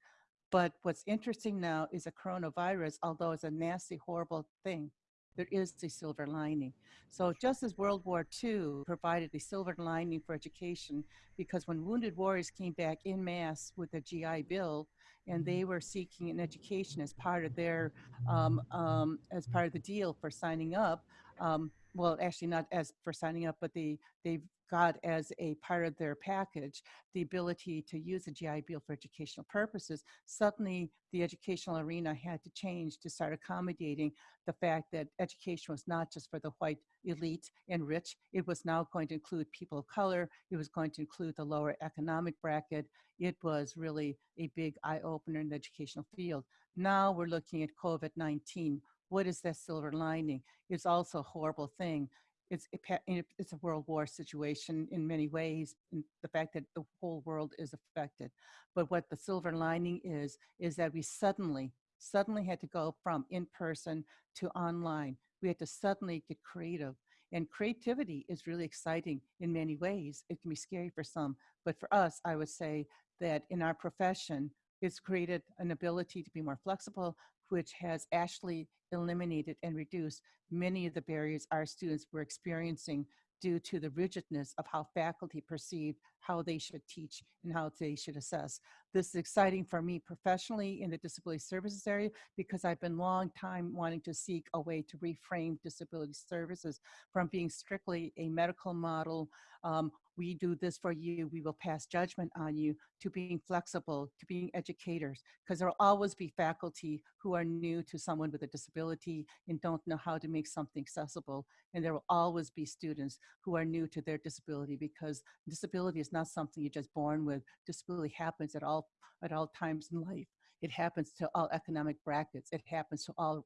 but what's interesting now is a coronavirus, although it's a nasty, horrible thing, there is a silver lining. So just as World War II provided a silver lining for education, because when wounded warriors came back in mass with the GI Bill, and they were seeking an education as part of their, um, um, as part of the deal for signing up, um, well, actually not as for signing up, but they, they got as a part of their package the ability to use the GI Bill for educational purposes, suddenly the educational arena had to change to start accommodating the fact that education was not just for the white elite and rich, it was now going to include people of color, it was going to include the lower economic bracket. It was really a big eye opener in the educational field. Now we're looking at COVID 19. What is that silver lining? It's also a horrible thing it's it's a world war situation in many ways the fact that the whole world is affected. But what the silver lining is is that we suddenly suddenly had to go from in person to online. We had to suddenly get creative and creativity is really exciting in many ways. It can be scary for some but for us i would say that in our profession it's created an ability to be more flexible which has actually eliminated and reduced many of the barriers our students were experiencing due to the rigidness of how faculty perceived how they should teach and how they should assess. This is exciting for me professionally in the disability services area because I've been long time wanting to seek a way to reframe disability services from being strictly a medical model um, we do this for you, we will pass judgment on you, to being flexible, to being educators, because there will always be faculty who are new to someone with a disability and don't know how to make something accessible. And there will always be students who are new to their disability because disability is not something you're just born with. Disability happens at all, at all times in life. It happens to all economic brackets. It happens to all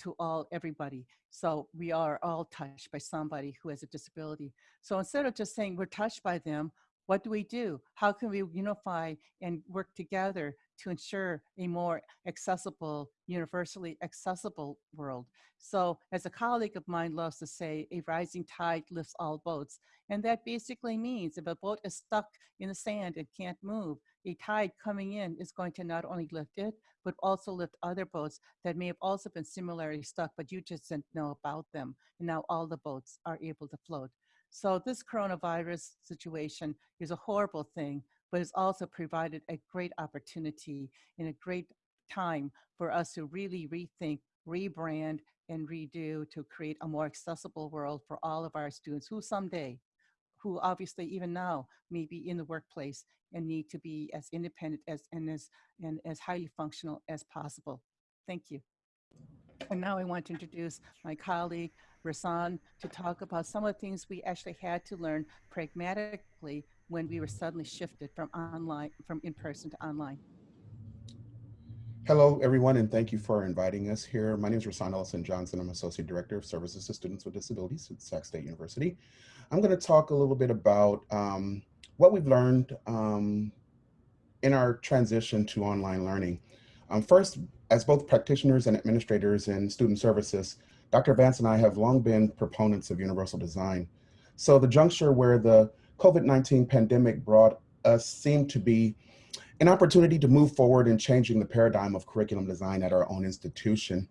to all everybody. So we are all touched by somebody who has a disability. So instead of just saying we're touched by them, what do we do? How can we unify and work together to ensure a more accessible, universally accessible world? So as a colleague of mine loves to say, a rising tide lifts all boats. And that basically means if a boat is stuck in the sand and can't move, a tide coming in is going to not only lift it, but also lift other boats that may have also been similarly stuck, but you just didn't know about them. And now all the boats are able to float. So this coronavirus situation is a horrible thing, but it's also provided a great opportunity and a great time for us to really rethink, rebrand, and redo to create a more accessible world for all of our students who someday, who obviously even now may be in the workplace and need to be as independent as and as and as highly functional as possible. Thank you. And now I want to introduce my colleague, Rasan, to talk about some of the things we actually had to learn pragmatically when we were suddenly shifted from online, from in-person to online. Hello, everyone, and thank you for inviting us here. My name is Rasan Ellison Johnson. I'm Associate Director of Services to Students with Disabilities at Sac State University. I'm going to talk a little bit about um, what we've learned um, in our transition to online learning. Um, first, as both practitioners and administrators in student services, Dr. Vance and I have long been proponents of universal design. So the juncture where the COVID-19 pandemic brought us seemed to be an opportunity to move forward in changing the paradigm of curriculum design at our own institution.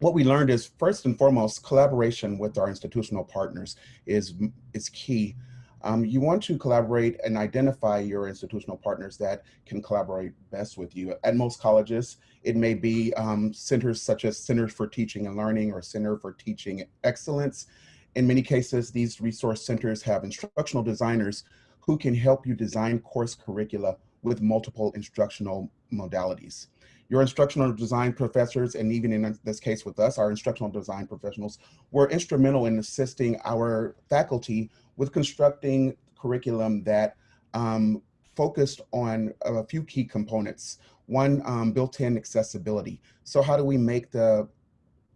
What we learned is first and foremost, collaboration with our institutional partners is, is key um, you want to collaborate and identify your institutional partners that can collaborate best with you. At most colleges, it may be um, centers such as Centers for Teaching and Learning or Center for Teaching Excellence. In many cases, these resource centers have instructional designers who can help you design course curricula with multiple instructional modalities. Your instructional design professors, and even in this case with us, our instructional design professionals, were instrumental in assisting our faculty with constructing curriculum that um, focused on a few key components. One, um, built-in accessibility. So how do we make the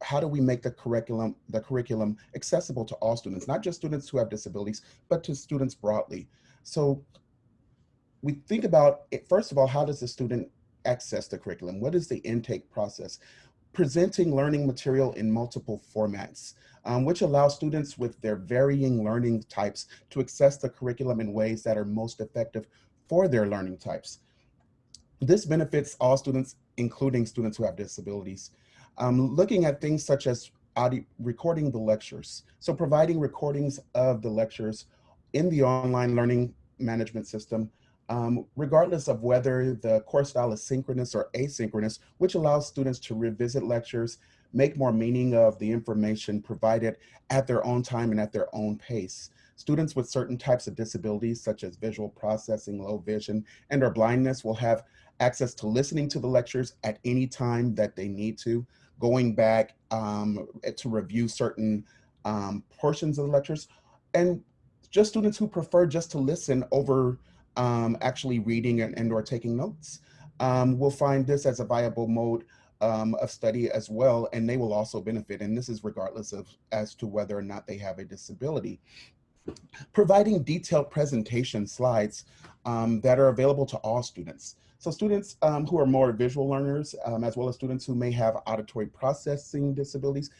how do we make the curriculum the curriculum accessible to all students, not just students who have disabilities, but to students broadly? So we think about it, first of all, how does the student access the curriculum? What is the intake process? Presenting learning material in multiple formats um, which allows students with their varying learning types to access the curriculum in ways that are most effective for their learning types. This benefits all students, including students who have disabilities. Um, looking at things such as audio, recording the lectures. So providing recordings of the lectures in the online learning management system, um, regardless of whether the course style is synchronous or asynchronous, which allows students to revisit lectures, make more meaning of the information provided at their own time and at their own pace. Students with certain types of disabilities, such as visual processing, low vision, and or blindness will have access to listening to the lectures at any time that they need to, going back um, to review certain um, portions of the lectures, and just students who prefer just to listen over um, actually reading and, and or taking notes um, will find this as a viable mode um, of study as well, and they will also benefit. And this is regardless of as to whether or not they have a disability. Providing detailed presentation slides um, that are available to all students. So students um, who are more visual learners, um, as well as students who may have auditory processing disabilities,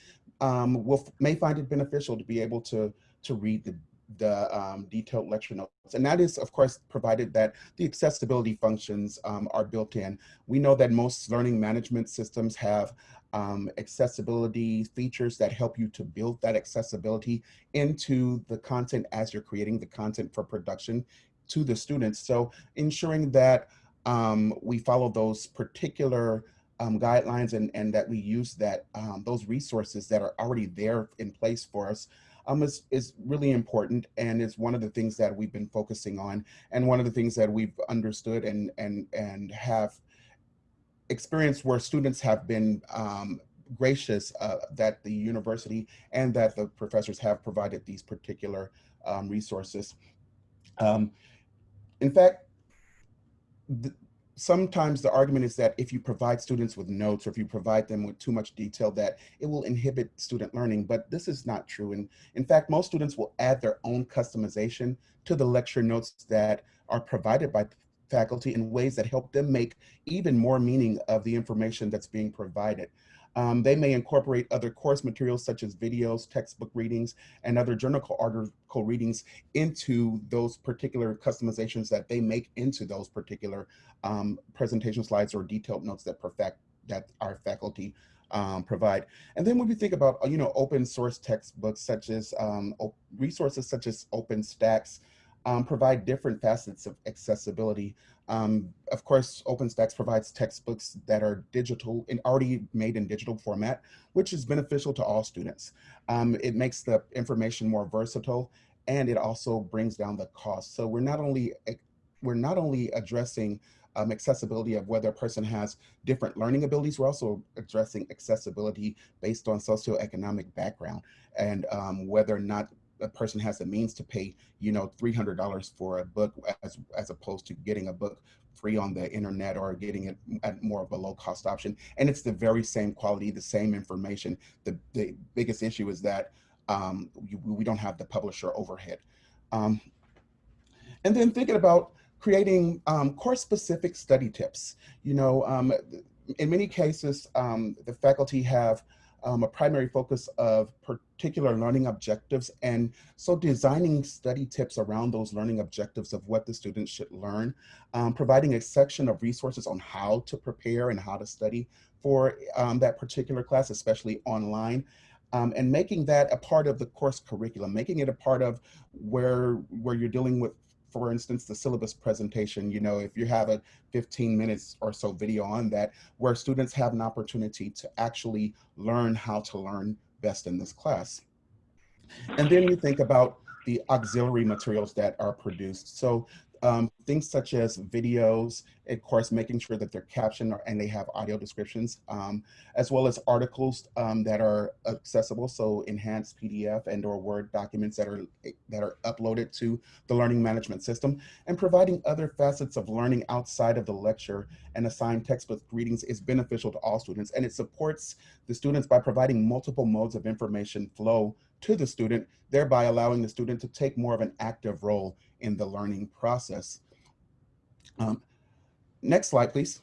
um, will may find it beneficial to be able to, to read the, the um, detailed lecture notes. And that is, of course, provided that the accessibility functions um, are built in. We know that most learning management systems have um, accessibility features that help you to build that accessibility into the content as you're creating the content for production to the students. So ensuring that um, we follow those particular um, guidelines and, and that we use that um, those resources that are already there in place for us um, is, is really important and is one of the things that we've been focusing on and one of the things that we've understood and, and, and have experienced where students have been um, gracious uh, that the university and that the professors have provided these particular um, resources. Um, in fact, sometimes the argument is that if you provide students with notes or if you provide them with too much detail that it will inhibit student learning, but this is not true. And in fact, most students will add their own customization to the lecture notes that are provided by faculty in ways that help them make even more meaning of the information that's being provided. Um, they may incorporate other course materials such as videos, textbook readings, and other journal article readings into those particular customizations that they make into those particular um, presentation slides or detailed notes that perfect that our faculty um, provide. And then when we think about, you know, open source textbooks such as um, resources such as OpenStax, um, provide different facets of accessibility. Um, of course, OpenStax provides textbooks that are digital and already made in digital format, which is beneficial to all students. Um, it makes the information more versatile and it also brings down the cost. So we're not only we're not only addressing um, accessibility of whether a person has different learning abilities, we're also addressing accessibility based on socioeconomic background and um, whether or not a person has the means to pay, you know, $300 for a book as, as opposed to getting a book free on the internet or getting it at more of a low cost option. And it's the very same quality, the same information. The, the biggest issue is that um, we, don't have the publisher overhead. Um, and then thinking about creating um, course specific study tips. You know, um, in many cases, um, the faculty have um, a primary focus of particular learning objectives. And so designing study tips around those learning objectives of what the students should learn, um, providing a section of resources on how to prepare and how to study for um, that particular class, especially online. Um, and making that a part of the course curriculum, making it a part of where, where you're dealing with for instance, the syllabus presentation, you know, if you have a 15 minutes or so video on that, where students have an opportunity to actually learn how to learn best in this class. And then you think about the auxiliary materials that are produced. So um, things such as videos, of course, making sure that they're captioned or, and they have audio descriptions, um, as well as articles um, that are accessible. So enhanced PDF and or Word documents that are that are uploaded to the learning management system and providing other facets of learning outside of the lecture and assigned textbook readings is beneficial to all students. And it supports the students by providing multiple modes of information flow to the student, thereby allowing the student to take more of an active role in the learning process. Um, next slide, please.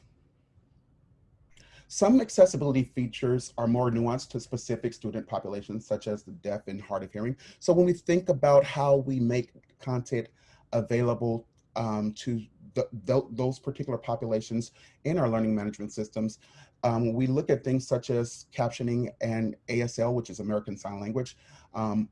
Some accessibility features are more nuanced to specific student populations, such as the deaf and hard of hearing. So when we think about how we make content available um, to the, the, those particular populations in our learning management systems, um, we look at things such as captioning and ASL, which is American Sign Language, um,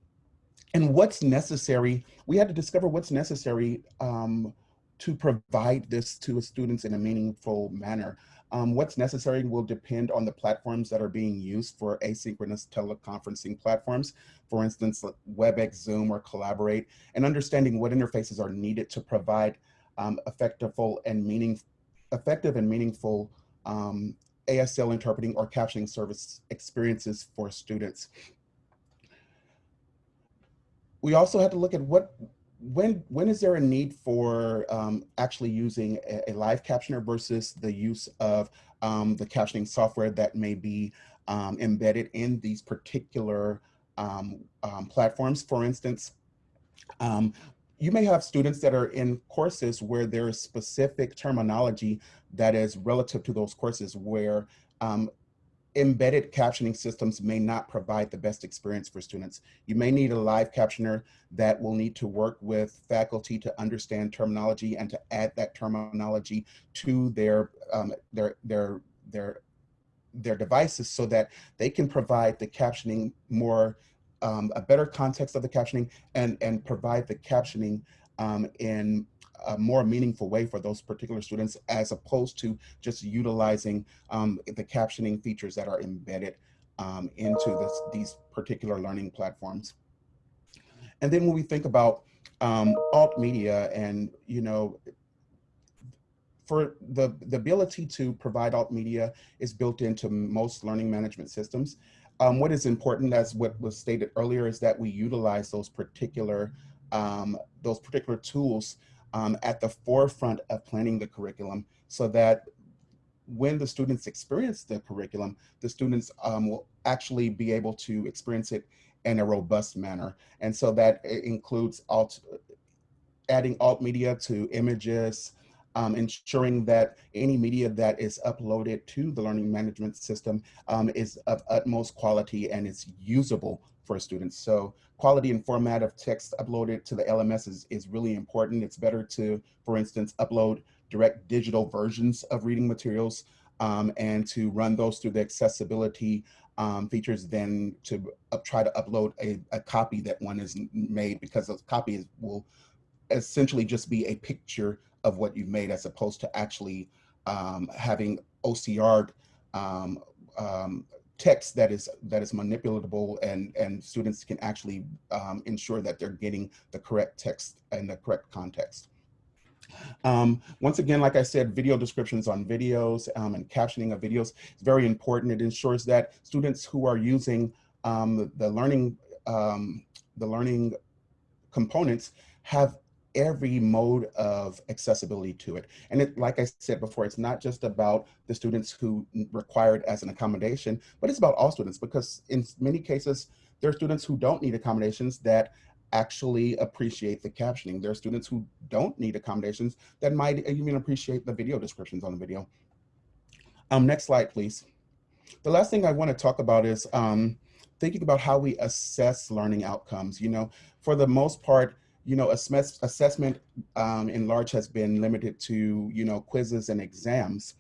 and what's necessary, we had to discover what's necessary um, to provide this to students in a meaningful manner. Um, what's necessary will depend on the platforms that are being used for asynchronous teleconferencing platforms, for instance, like WebEx, Zoom, or Collaborate, and understanding what interfaces are needed to provide um, effective and meaning, effective and meaningful um, ASL interpreting or captioning service experiences for students. We also had to look at what when when is there a need for um, actually using a, a, live captioner versus the use of um, the captioning software that may be um, embedded in these particular um, um, platforms? For instance, um, you may have students that are in courses where there is specific terminology that is relative to those courses where embedded captioning systems may not provide the best experience for students. You may need a live captioner that will need to work with faculty to understand terminology and to add that terminology to their um, their their their their devices so that they can provide the captioning more um, a better context of the captioning and and provide the captioning um, in a more meaningful way for those particular students as opposed to just utilizing um, the captioning features that are embedded um, into this, these particular learning platforms. And then when we think about um, alt media and, you know, for the, the ability to provide alt media is built into most learning management systems. Um, what is important, as what was stated earlier, is that we utilize those particular um, those particular tools um, at the forefront of planning the curriculum so that when the students experience the curriculum, the students um, will actually be able to experience it in a robust manner. And so that includes alt, adding alt media to images, um, ensuring that any media that is uploaded to the learning management system um, is of utmost quality and is usable for students. So quality and format of text uploaded to the LMS is, is really important. It's better to, for instance, upload direct digital versions of reading materials um, and to run those through the accessibility um, features than to uh, try to upload a, a, copy that one is made because a copy will essentially just be a picture of what you've made as opposed to actually um, having OCR um, um, text that is that is manipulatable and and students can actually um, ensure that they're getting the correct text and the correct context. Um, once again, like I said, video descriptions on videos um, and captioning of videos is very important. It ensures that students who are using um, the learning um, the learning components have every mode of accessibility to it. And it, like I said before, it's not just about the students who require it as an accommodation, but it's about all students because in many cases, there are students who don't need accommodations that actually appreciate the captioning. There are students who don't need accommodations that might even appreciate the video descriptions on the video. Um, next slide, please. The last thing I want to talk about is um, thinking about how we assess learning outcomes. You know, for the most part, you know, assessment um, in large has been limited to, you know, quizzes and exams.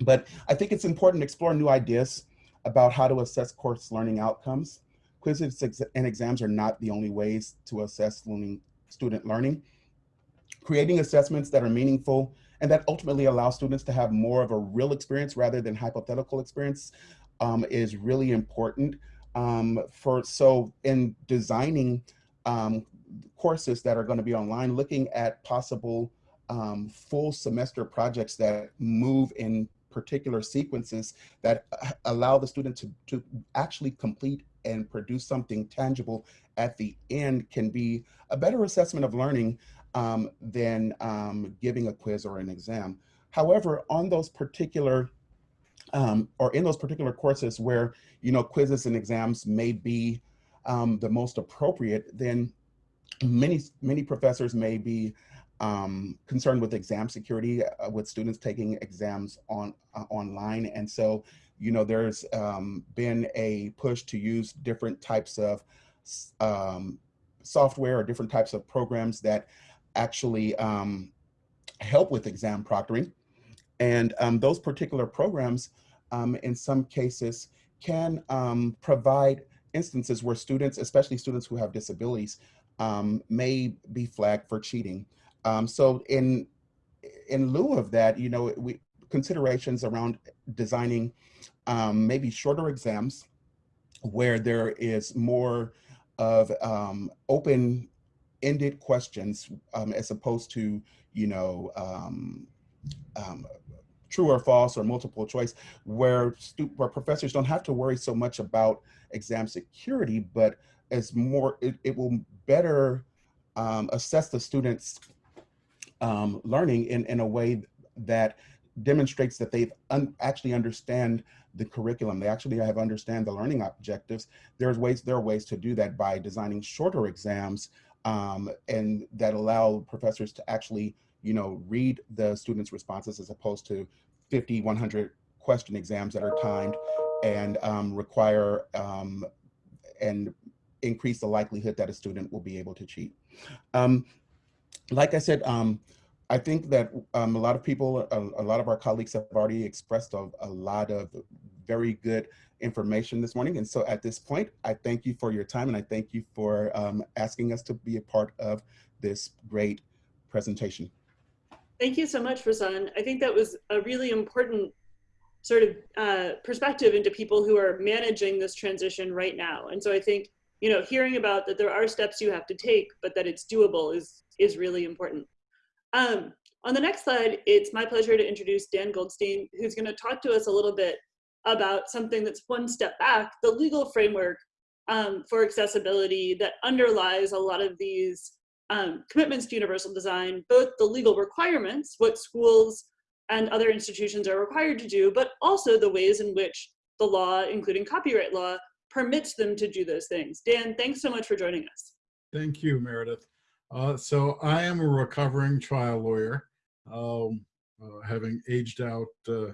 But I think it's important to explore new ideas about how to assess course learning outcomes. Quizzes and exams are not the only ways to assess learning, student learning. Creating assessments that are meaningful and that ultimately allow students to have more of a real experience rather than hypothetical experience um, is really important. Um, for So in designing um, courses that are going to be online, looking at possible um, full semester projects that move in particular sequences that uh, allow the student to, to actually complete and produce something tangible at the end can be a better assessment of learning um, than um, giving a quiz or an exam. However, on those particular um, or in those particular courses where you know quizzes and exams may be um, the most appropriate, then many many professors may be um, concerned with exam security uh, with students taking exams on uh, online. And so you know there's um, been a push to use different types of um, software or different types of programs that actually um, help with exam proctoring. And um, those particular programs um, in some cases can provide instances where students especially students who have disabilities um, may be flagged for cheating. Um, so in in lieu of that, you know, we considerations around designing um, maybe shorter exams where there is more of um, open-ended questions um, as opposed to, you know, um, true or false or multiple choice, where, where professors don't have to worry so much about exam security, but as more, it, it will better um, assess the students' um, learning in, in a way that demonstrates that they've un actually understand the curriculum. They actually have understand the learning objectives. There's ways, there are ways to do that by designing shorter exams um, and that allow professors to actually, you know, read the students' responses as opposed to 50, 100 question exams that are timed and um, require um, and increase the likelihood that a student will be able to cheat. Um, like I said, um, I think that um, a lot of people, a, a, lot of our colleagues have already expressed a, a, lot of very good information this morning. And so at this point, I thank you for your time and I thank you for um, asking us to be a part of this great presentation. Thank you so much, Rasan. I think that was a really important sort of uh, perspective into people who are managing this transition right now. And so I think, you know, hearing about that there are steps you have to take, but that it's doable is, is really important. Um, on the next slide, it's my pleasure to introduce Dan Goldstein, who's gonna talk to us a little bit about something that's one step back, the legal framework um, for accessibility that underlies a lot of these um, commitments to universal design, both the legal requirements, what schools and other institutions are required to do, but also the ways in which the law, including copyright law, permits them to do those things. Dan, thanks so much for joining us. Thank you, Meredith. Uh, so I am a recovering trial lawyer, um, uh, having aged out uh,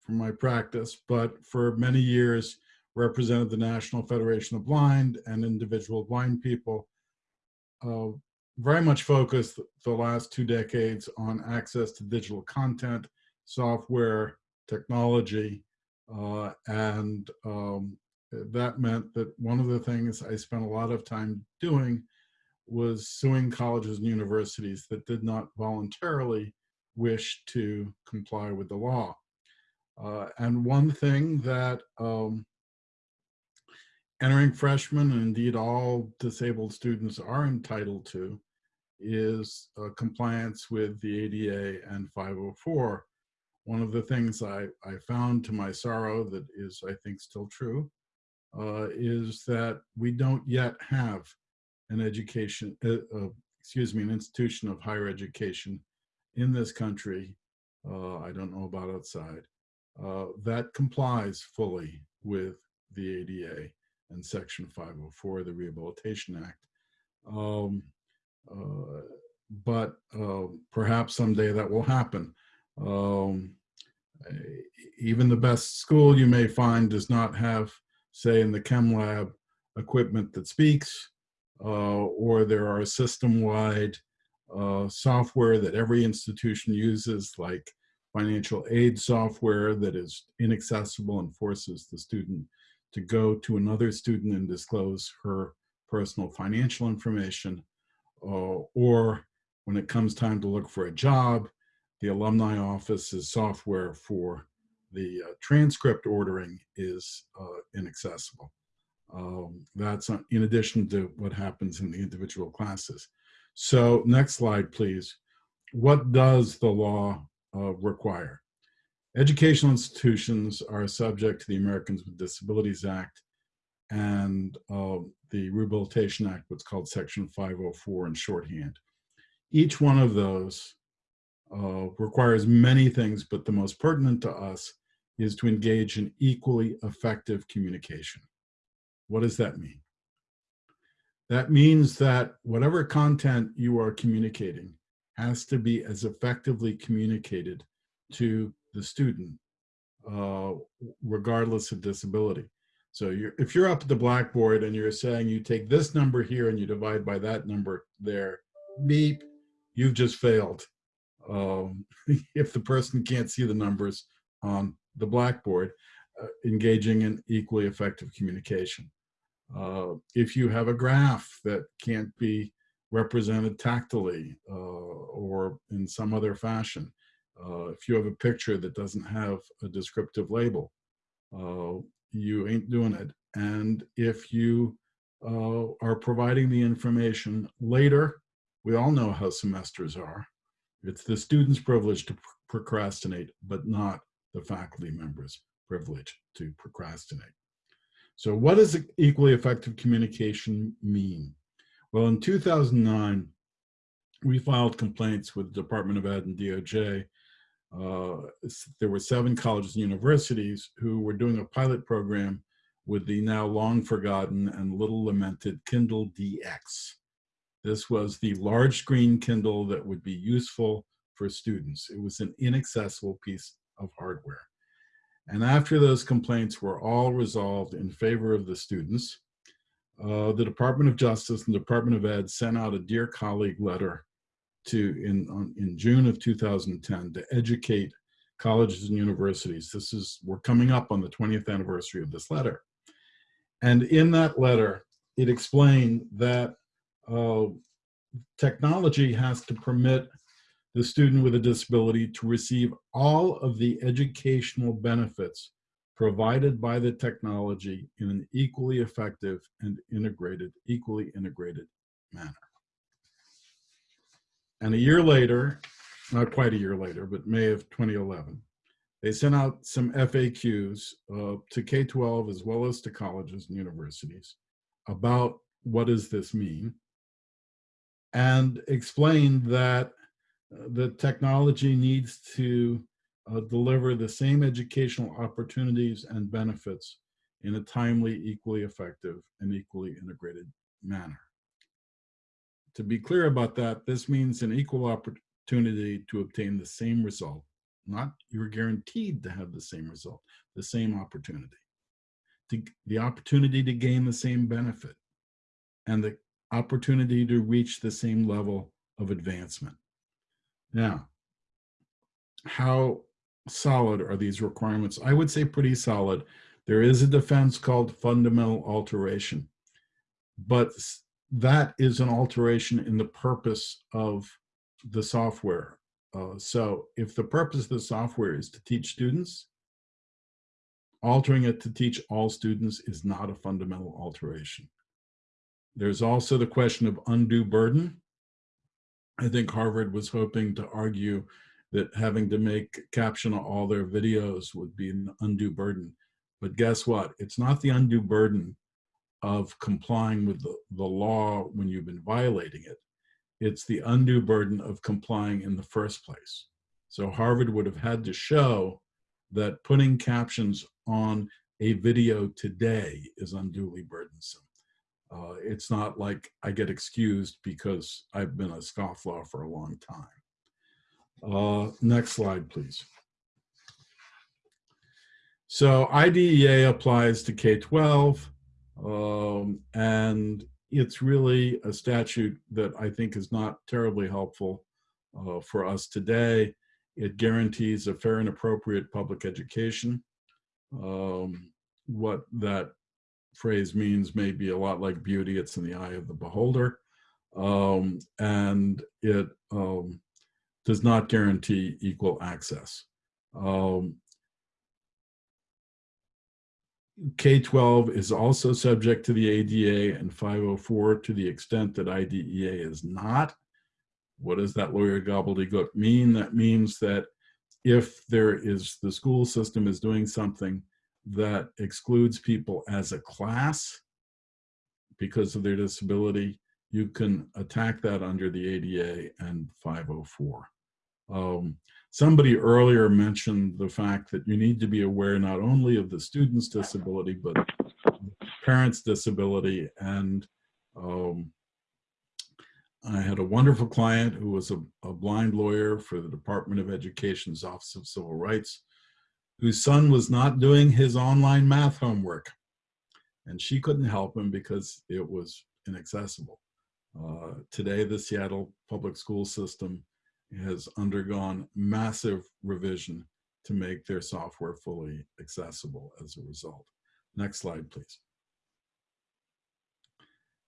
from my practice, but for many years represented the National Federation of Blind and individual blind people. Uh, very much focused the last two decades on access to digital content, software, technology, uh, and um, that meant that one of the things I spent a lot of time doing was suing colleges and universities that did not voluntarily wish to comply with the law. Uh, and one thing that um, entering freshmen, and indeed all disabled students are entitled to, is uh, compliance with the ADA and 504. One of the things I, I found to my sorrow that is, I think, still true, uh, is that we don't yet have an education, uh, uh, excuse me, an institution of higher education in this country, uh, I don't know about outside, uh, that complies fully with the ADA and Section 504 of the Rehabilitation Act. Um, uh, but perhaps someday that will happen. Um, even the best school you may find does not have, say in the chem lab, equipment that speaks, uh, or there are system-wide uh, software that every institution uses, like financial aid software that is inaccessible and forces the student to go to another student and disclose her personal financial information, uh, or when it comes time to look for a job, the alumni office's software for the uh, transcript ordering is uh, inaccessible. Um, that's in addition to what happens in the individual classes. So next slide, please. What does the law uh, require? Educational institutions are subject to the Americans with Disabilities Act and uh, the Rehabilitation Act, what's called Section 504 in shorthand. Each one of those uh, requires many things, but the most pertinent to us is to engage in equally effective communication. What does that mean? That means that whatever content you are communicating has to be as effectively communicated to the student, uh, regardless of disability. So you're, if you're up at the blackboard and you're saying you take this number here and you divide by that number there, beep, you've just failed. Um, if the person can't see the numbers on the blackboard, uh, engaging in equally effective communication. Uh, if you have a graph that can't be represented tactily uh, or in some other fashion, Uh, if you have a picture that doesn't have a descriptive label, uh, you ain't doing it. And if you uh, are providing the information later, we all know how semesters are. It's the student's privilege to pr- procrastinate, but not the faculty member's privilege to procrastinate. So what does equally effective communication mean? Well, in 2009, we filed complaints with the Department of Ed and DOJ. Uh, there were seven colleges and universities who were doing a pilot program with the now long forgotten and little lamented Kindle DX. This was the large screen Kindle that would be useful for students. It was an inaccessible piece of hardware. And after those complaints were all resolved in favor of the students, uh, the Department of Justice and the Department of Ed sent out a dear colleague letter to in on, in June of 2010 to educate colleges and universities. This is we're coming up on the 20th anniversary of this letter, and in that letter, it explained that uh, technology has to permit the student with a disability to receive all of the educational benefits provided by the technology in an equally effective and integrated, equally integrated manner. And a year later, not quite a year later, but May of 2011, they sent out some FAQs uh, to K-12 as well as to colleges and universities about what does this mean and explained that the technology needs to uh, deliver the same educational opportunities and benefits in a timely, equally effective, and equally integrated manner. To be clear about that, this means an equal opportunity to obtain the same result, not you're guaranteed to have the same result, the same opportunity. To, the opportunity to gain the same benefit and the opportunity to reach the same level of advancement. Now, how solid are these requirements? I would say pretty solid. There is a defense called fundamental alteration, but that is an alteration in the purpose of the software. Uh, so if the purpose of the software is to teach students, altering it to teach all students is not a fundamental alteration. There's also the question of undue burden. I think Harvard was hoping to argue that having to make caption all their videos would be an undue burden. But guess what? It's not the undue burden of complying with the, the law when you've been violating it. It's the undue burden of complying in the first place. So Harvard would have had to show that putting captions on a video today is unduly burdensome. Uh, it's not like I get excused because I've been a scofflaw for a long time. Uh, next slide, please. So IDEA applies to K-12, um, and it's really a statute that I think is not terribly helpful uh, for us today. It guarantees a fair and appropriate public education. Um, what that phrase means may be a lot like beauty, it's in the eye of the beholder. Um, and it um, does not guarantee equal access. Um, K-12 is also subject to the ADA and 504 to the extent that IDEA is not. What does that lawyer gobbledygook mean? That means that if there is, the school system is doing something that excludes people as a class because of their disability, you can attack that under the ADA and 504. Um, somebody earlier mentioned the fact that you need to be aware not only of the student's disability, but parents' disability. And um, I had a wonderful client who was a, a blind lawyer for the Department of Education's Office of Civil Rights, whose son was not doing his online math homework. And she couldn't help him because it was inaccessible. Uh, today, the Seattle public school system has undergone massive revision to make their software fully accessible as a result. Next slide, please.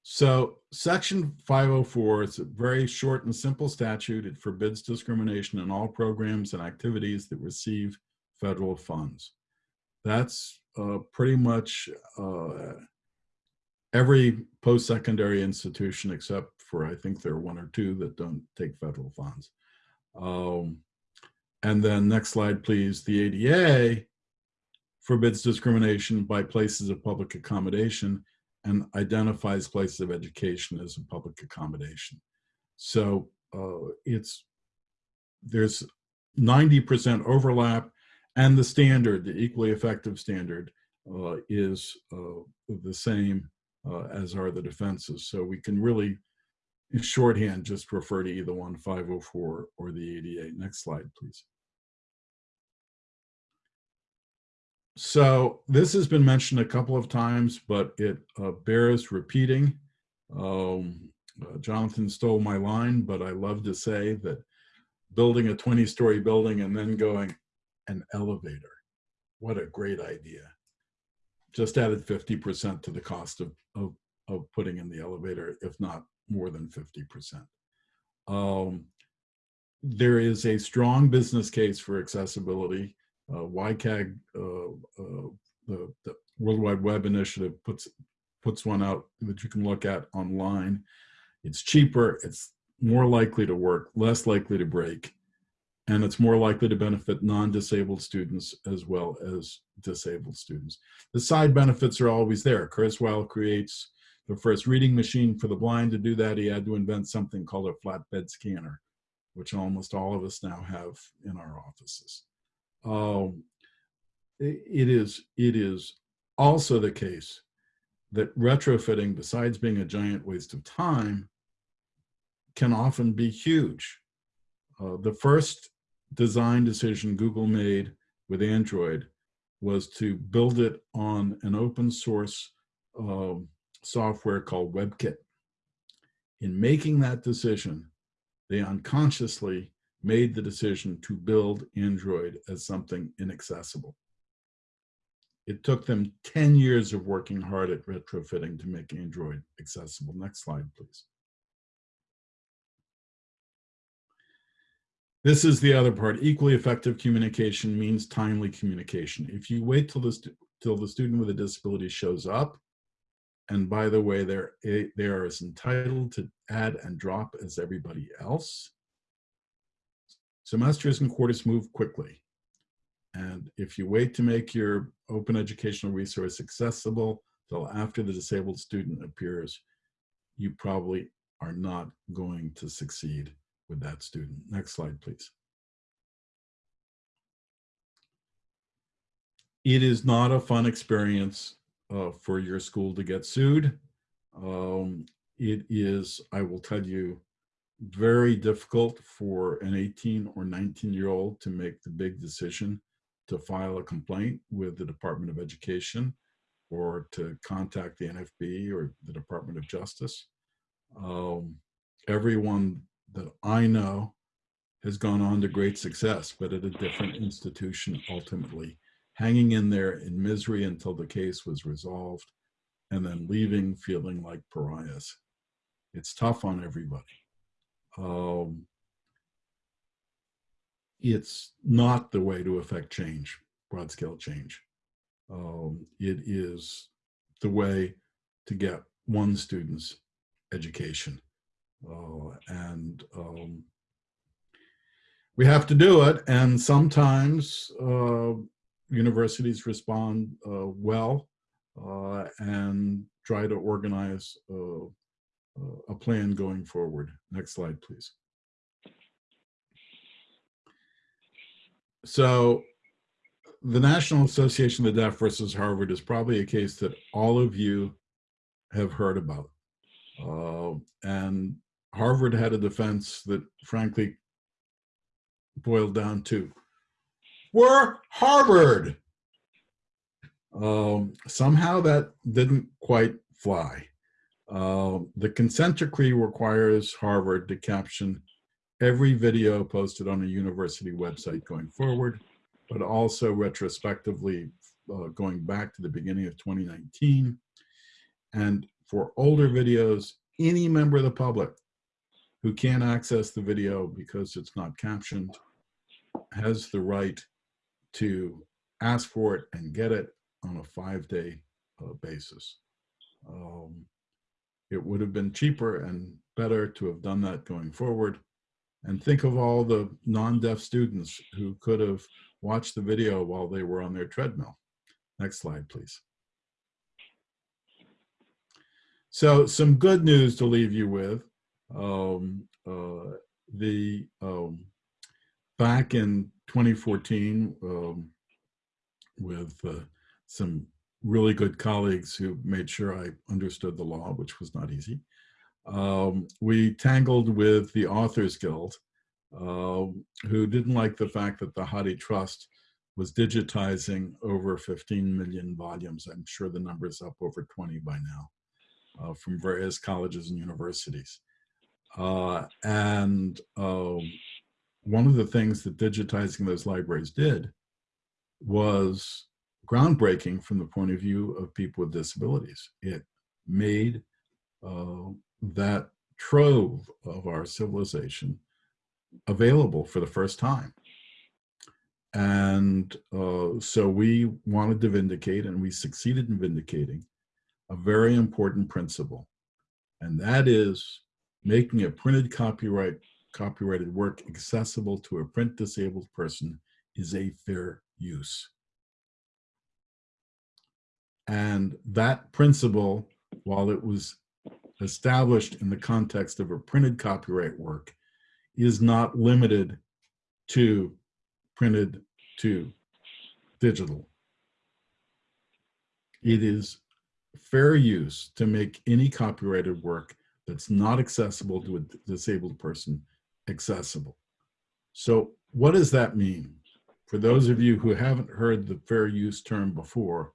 So section 504 is a very short and simple statute. It forbids discrimination in all programs and activities that receive federal funds. That's uh, pretty much uh, every post-secondary institution except for I think there are one or two that don't take federal funds. Um, and then next slide, please. The ADA forbids discrimination by places of public accommodation and identifies places of education as a public accommodation. So uh, it's there's 90% overlap and the standard, the equally effective standard uh, is uh, the same uh, as are the defenses. So we can really, in shorthand, just refer to either one 504 or the ADA. Next slide, please. So this has been mentioned a couple of times, but it uh, bears repeating. Um, uh, Jonathan stole my line, but I love to say that building a 20 story building and then going an elevator. What a great idea. Just added 50% to the cost of, of, of putting in the elevator, if not more than 50%. Um, there is a strong business case for accessibility uh, WCAG, uh, uh, the, the World Wide Web Initiative puts puts one out that you can look at online. It's cheaper, it's more likely to work, less likely to break, and it's more likely to benefit non-disabled students as well as disabled students. The side benefits are always there. Kurzweil creates the first reading machine for the blind. To do that, he had to invent something called a flatbed scanner, which almost all of us now have in our offices. Um, it is it is also the case that retrofitting, besides being a giant waste of time, can often be huge. Uh, the first design decision Google made with Android was to build it on an open source uh, software called WebKit. In making that decision, they unconsciously made the decision to build Android as something inaccessible. It took them 10 years of working hard at retrofitting to make Android accessible. Next slide, please. This is the other part. Equally effective communication means timely communication. If you wait till the, till the student with a disability shows up, and by the way, they're, eh, they are as entitled to add and drop as everybody else, Semesters and quarters move quickly. And if you wait to make your open educational resource accessible till after the disabled student appears, you probably are not going to succeed with that student. Next slide, please. It is not a fun experience uh, for your school to get sued. Um, it is, I will tell you, very difficult for an 18 or 19 year old to make the big decision to file a complaint with the Department of Education or to contact the NFB or the Department of Justice. Um, everyone that I know has gone on to great success, but at a different institution ultimately, hanging in there in misery until the case was resolved and then leaving feeling like pariahs. It's tough on everybody um, it's not the way to affect change, broad scale change. Um, it is the way to get one student's education. Uh, and um, we have to do it. And sometimes uh, universities respond uh, well and try to organize a plan going forward. Next slide, please. So the National Association of the Deaf versus Harvard is probably a case that all of you have heard about. Uh, and Harvard had a defense that frankly boiled down to, we're Harvard. Um, somehow that didn't quite fly. Uh, the consent decree requires Harvard to caption every video posted on a university website going forward, but also retrospectively uh, going back to the beginning of 2019. And for older videos, any member of the public who can't access the video because it's not captioned has the right to ask for it and get it on a five-day uh, basis. Um, it would have been cheaper and better to have done that going forward. And think of all the non-deaf students who could have watched the video while they were on their treadmill. Next slide, please. So some good news to leave you with. Um, uh, the um, back in 2014, um, with uh, some really good colleagues who made sure I understood the law, which was not easy. Um, we tangled with the Authors Guild, uh, who didn't like the fact that the HathiTrust was digitizing over 15 million volumes. I'm sure the number is up over 20 by now uh, from various colleges and universities. Uh, and um, one of the things that digitizing those libraries did was groundbreaking from the point of view of people with disabilities. It made uh, that trove of our civilization available for the first time. And uh, so we wanted to vindicate, and we succeeded in vindicating, a very important principle. And that is making a printed copyright copyrighted work accessible to a print disabled person is a fair use. And that principle, while it was established in the context of a printed copyright work, is not limited to printed to digital. It is fair use to make any copyrighted work that's not accessible to a disabled person accessible. So what does that mean? For those of you who haven't heard the fair use term before,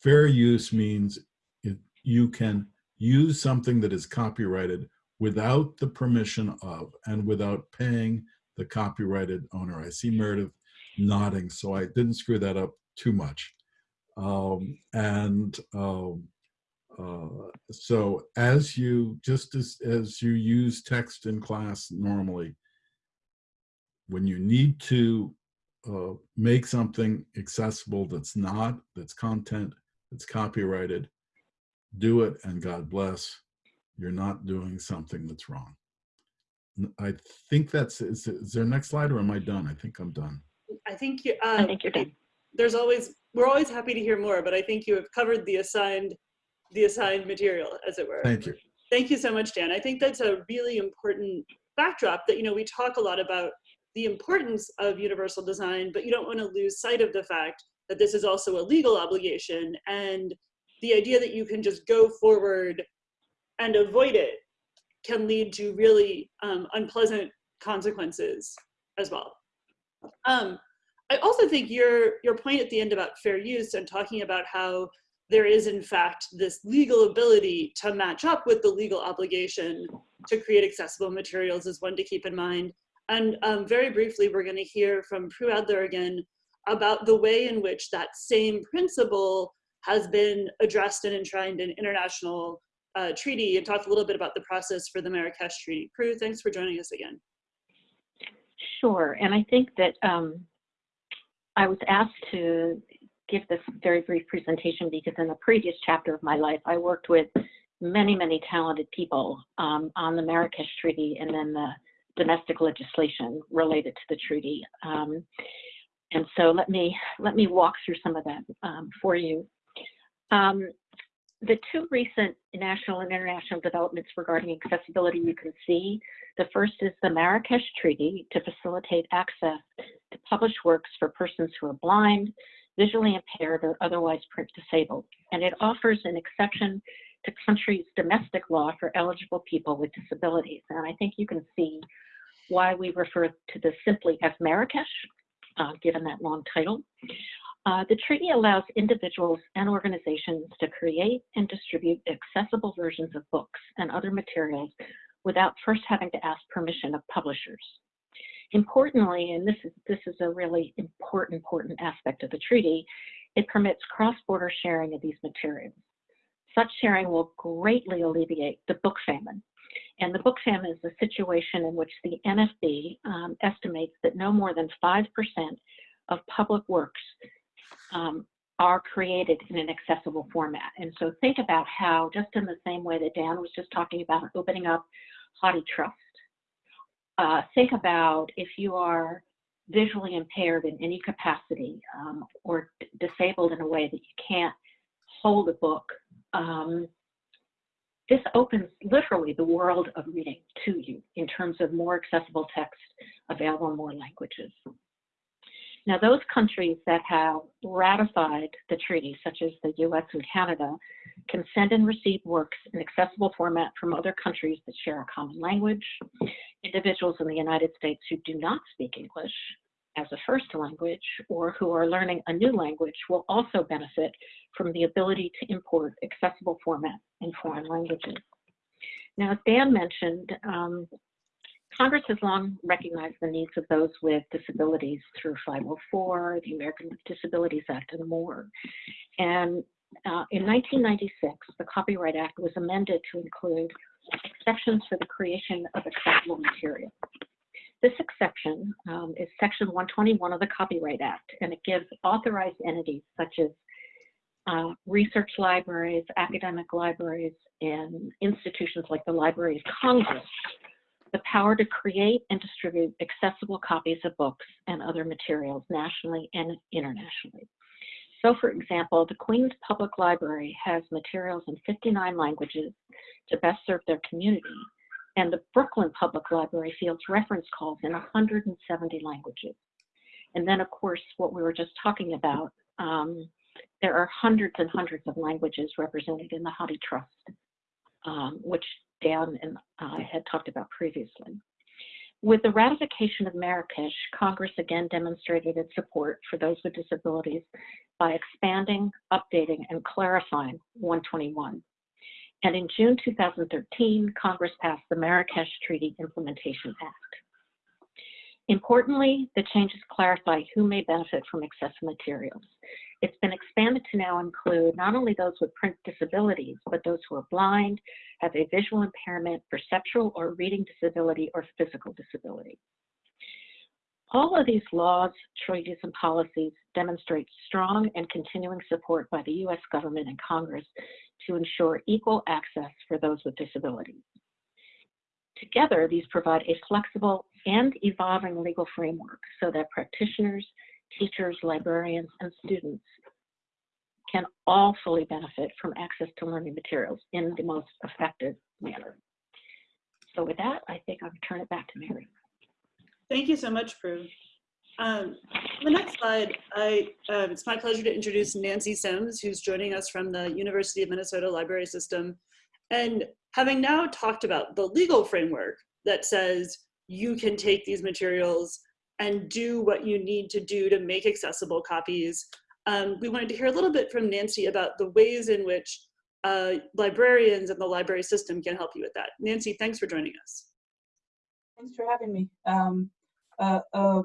fair use means it, you can use something that is copyrighted without the permission of and without paying the copyrighted owner. I see Meredith nodding, so I didn't screw that up too much. Um, and um, so as you, just as, as you use text in class normally, when you need to uh, make something accessible that's not, that's content, that's copyrighted, do it and God bless. You're not doing something that's wrong. I think that's, is, is there next slide or am I done? I think I'm done. I think you, uh, I think you're done. there's always, we're always happy to hear more, but I think you have covered the assigned, the assigned material, as it were. Thank you. Thank you so much, Dan. I think that's a really important backdrop that, you know, we talk a lot about the importance of universal design, but you don't want to lose sight of the fact that this is also a legal obligation and the idea that you can just go forward and avoid it can lead to really um, unpleasant consequences as well. Um, I also think your your point at the end about fair use and talking about how there is in fact this legal ability to match up with the legal obligation to create accessible materials is one to keep in mind. And um, very briefly, we're going to hear from Prue Adler again about the way in which that same principle has been addressed and enshrined in international uh, treaty and talk a little bit about the process for the Marrakesh Treaty. Prue, thanks for joining us again. Sure, and I think that um, I was asked to give this very brief presentation because in a previous chapter of my life, I worked with many, many talented people um, on the Marrakesh Treaty and then the domestic legislation related to the treaty. Um, and so let me let me walk through some of that um, for you. Um, the two recent national and international developments regarding accessibility you can see. The first is the Marrakesh Treaty to facilitate access to published works for persons who are blind, visually impaired, or otherwise print disabled. And it offers an exception to country's domestic law for eligible people with disabilities. And I think you can see why we refer to this simply as Marrakesh, uh, given that long title. Uh, the treaty allows individuals and organizations to create and distribute accessible versions of books and other materials without first having to ask permission of publishers. Importantly, and this is, this is a really important, important aspect of the treaty, it permits cross-border sharing of these materials. Such sharing will greatly alleviate the book famine. And the book famine is a situation in which the NFB um, estimates that no more than 5% of public works um, are created in an accessible format. And so think about how, just in the same way that Dan was just talking about opening up HathiTrust, uh, think about if you are visually impaired in any capacity um, or disabled in a way that you can't hold a book. Um, this opens literally the world of reading to you in terms of more accessible text available in more languages. Now, those countries that have ratified the treaty, such as the US and Canada, can send and receive works in accessible format from other countries that share a common language. Individuals in the United States who do not speak English as a first language or who are learning a new language will also benefit from the ability to import accessible format in foreign languages. Now, as Dan mentioned, um, Congress has long recognized the needs of those with disabilities through 504, the American with Disabilities Act, and more. And uh, in 1996, the Copyright Act was amended to include exceptions for the creation of accessible material. This exception um, is Section 121 of the Copyright Act, and it gives authorized entities such as uh, research libraries, academic libraries, and institutions like the Library of Congress the power to create and distribute accessible copies of books and other materials nationally and internationally. So for example, the Queens Public Library has materials in 59 languages to best serve their community, and the Brooklyn Public Library fields reference calls in 170 languages. And then of course, what we were just talking about, um, there are hundreds and hundreds of languages represented in the HathiTrust, um, which Dan and I had talked about previously. With the ratification of Marrakesh, Congress again demonstrated its support for those with disabilities by expanding, updating, and clarifying 121. And in June 2013, Congress passed the Marrakesh Treaty Implementation Act. Importantly, the changes clarify who may benefit from accessible materials. It's been expanded to now include not only those with print disabilities, but those who are blind, have a visual impairment, perceptual or reading disability, or physical disability. All of these laws, treaties, and policies demonstrate strong and continuing support by the US government and Congress to ensure equal access for those with disabilities. Together, these provide a flexible and evolving legal framework so that practitioners, teachers, librarians, and students can all fully benefit from access to learning materials in the most effective manner. So with that, I think I'll turn it back to Mary. Thank you so much, Prue. Um, the next slide, I, uh, it's my pleasure to introduce Nancy Sims, who's joining us from the University of Minnesota Library System. And having now talked about the legal framework that says you can take these materials and do what you need to do to make accessible copies. Um, we wanted to hear a little bit from Nancy about the ways in which uh, librarians and the library system can help you with that. Nancy, thanks for joining us. Thanks for having me. Um, uh, a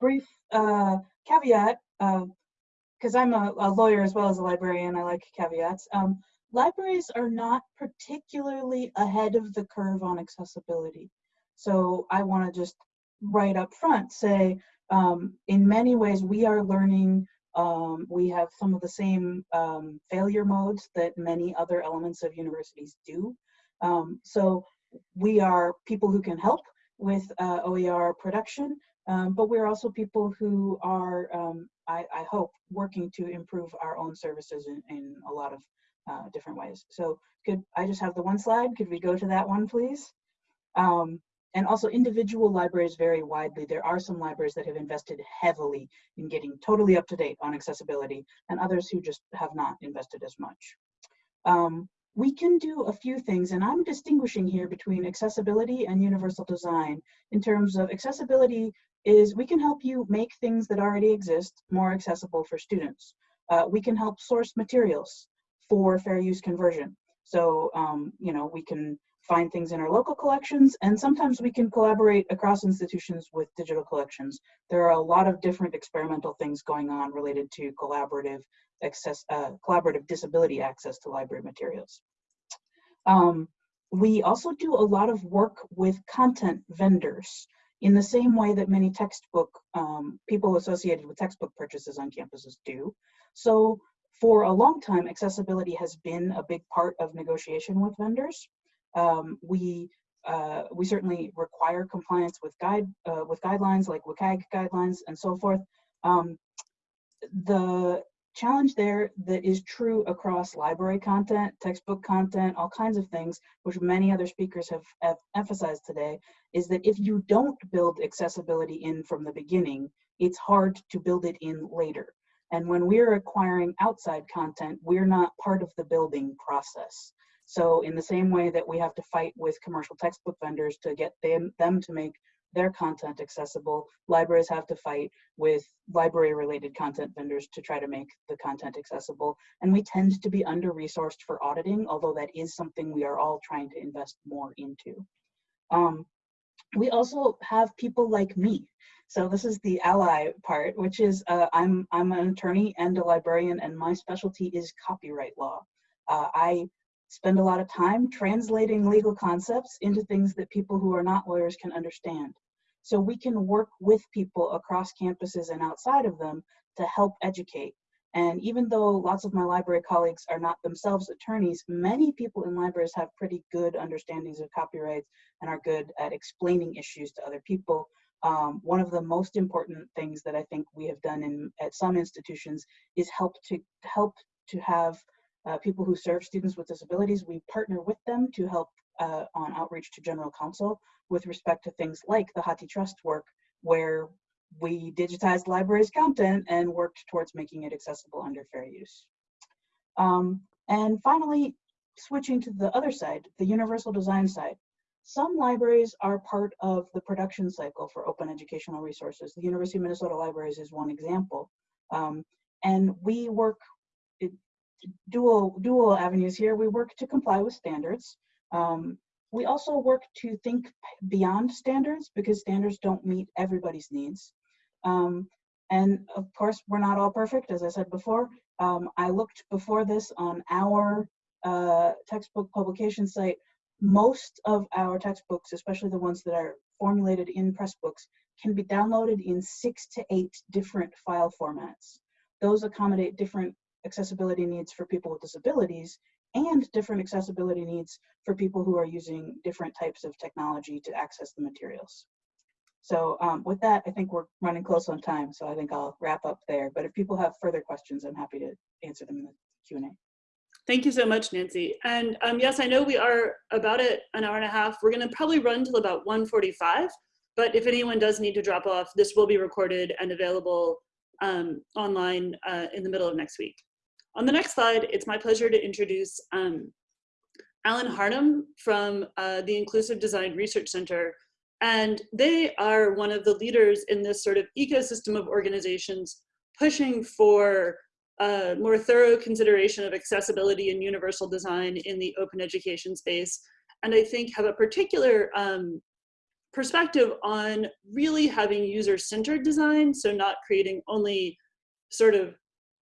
brief uh, caveat, because uh, I'm a, a, lawyer as well as a librarian, I like caveats. Um, libraries are not particularly ahead of the curve on accessibility. So I want to just right up front say, um, in many ways, we are learning, um, we have some of the same um, failure modes that many other elements of universities do. Um, so we are people who can help with uh, OER production, um, but we're also people who are, um, I, I, hope, working to improve our own services in, in a lot of uh, different ways. So could I just have the one slide? Could we go to that one, please? Um, and also individual libraries vary widely. There are some libraries that have invested heavily in getting totally up to date on accessibility and others who just have not invested as much. Um, we can do a few things and I'm distinguishing here between accessibility and universal design in terms of accessibility is we can help you make things that already exist more accessible for students. Uh, we can help source materials for fair use conversion. So, um, you know, we can find things in our local collections, and sometimes we can collaborate across institutions with digital collections. There are a lot of different experimental things going on related to collaborative access, uh, collaborative disability access to library materials. Um, we also do a lot of work with content vendors in the same way that many textbook um, people associated with textbook purchases on campuses do. So for a long time, accessibility has been a big part of negotiation with vendors. Um, we uh, we certainly require compliance with guide uh, with guidelines like WCAG guidelines and so forth. Um, the challenge there that is true across library content, textbook content, all kinds of things, which many other speakers have, have emphasized today, is that if you don't build accessibility in from the beginning, it's hard to build it in later. And when we're acquiring outside content, we're not part of the building process. So in the same way that we have to fight with commercial textbook vendors to get them, them to make their content accessible, libraries have to fight with library related content vendors to try to make the content accessible. And we tend to be under resourced for auditing, although that is something we are all trying to invest more into. Um, we also have people like me. So this is the ally part, which is uh, I'm, I'm an attorney and a librarian and my specialty is copyright law. Uh, I spend a lot of time translating legal concepts into things that people who are not lawyers can understand. So we can work with people across campuses and outside of them to help educate. And even though lots of my library colleagues are not themselves attorneys, many people in libraries have pretty good understandings of copyrights and are good at explaining issues to other people. Um, one of the most important things that I think we have done in at some institutions is help to help to have uh, people who serve students with disabilities, we partner with them to help uh, on outreach to general counsel with respect to things like the HathiTrust work, where we digitized libraries content and worked towards making it accessible under fair use. Um, and finally, switching to the other side, the universal design side. Some libraries are part of the production cycle for open educational resources. The University of Minnesota Libraries is one example. Um, and we work dual dual avenues here. We work to comply with standards. Um, we also work to think beyond standards because standards don't meet everybody's needs. Um, and of course, we're not all perfect, as I said before. Um, I looked before this on our uh, textbook publication site. Most of our textbooks, especially the ones that are formulated in Pressbooks, can be downloaded in six to eight different file formats. Those accommodate different accessibility needs for people with disabilities and different accessibility needs for people who are using different types of technology to access the materials. So um, with that, I think we're running close on time, so I think I'll wrap up there. But if people have further questions, I'm happy to answer them in the Q&A. Thank you so much, Nancy. And um, yes, I know we are about at an hour and a half. We're gonna probably run till about 1.45, but if anyone does need to drop off, this will be recorded and available um, online uh, in the middle of next week. On the next slide, it's my pleasure to introduce um, Alan Harnum from uh, the Inclusive Design Research Center. And they are one of the leaders in this sort of ecosystem of organizations pushing for uh, more thorough consideration of accessibility and universal design in the open education space. And I think have a particular um, perspective on really having user-centered design, so not creating only sort of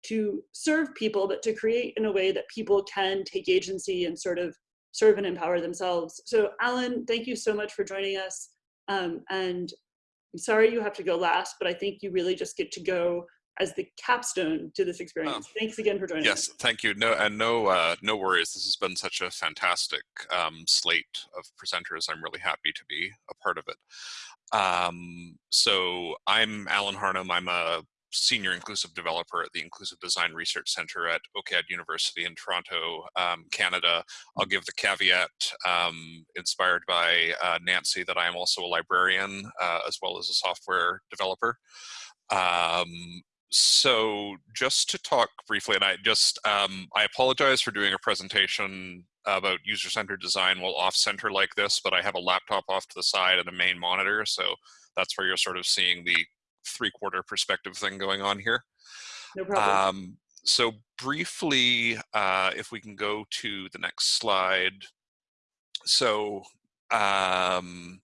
to serve people, but to create in a way that people can take agency and sort of serve and empower themselves. So Alan, thank you so much for joining us. Um, and I'm sorry you have to go last, but I think you really just get to go as the capstone to this experience. Oh, Thanks again for joining yes, us. Yes, thank you. No, and no, uh, no worries. This has been such a fantastic um, slate of presenters. I'm really happy to be a part of it. Um, so I'm Alan Harnum. I'm a senior inclusive developer at the Inclusive Design Research Center at OCAD University in Toronto, um, Canada. I'll give the caveat um, inspired by uh, Nancy that I am also a librarian uh, as well as a software developer. Um, so just to talk briefly, and I just, um, I apologize for doing a presentation about user-centered design while off-center like this, but I have a laptop off to the side and a main monitor, so that's where you're sort of seeing the three quarter perspective thing going on here. No problem. Um, so briefly, uh, if we can go to the next slide. So um,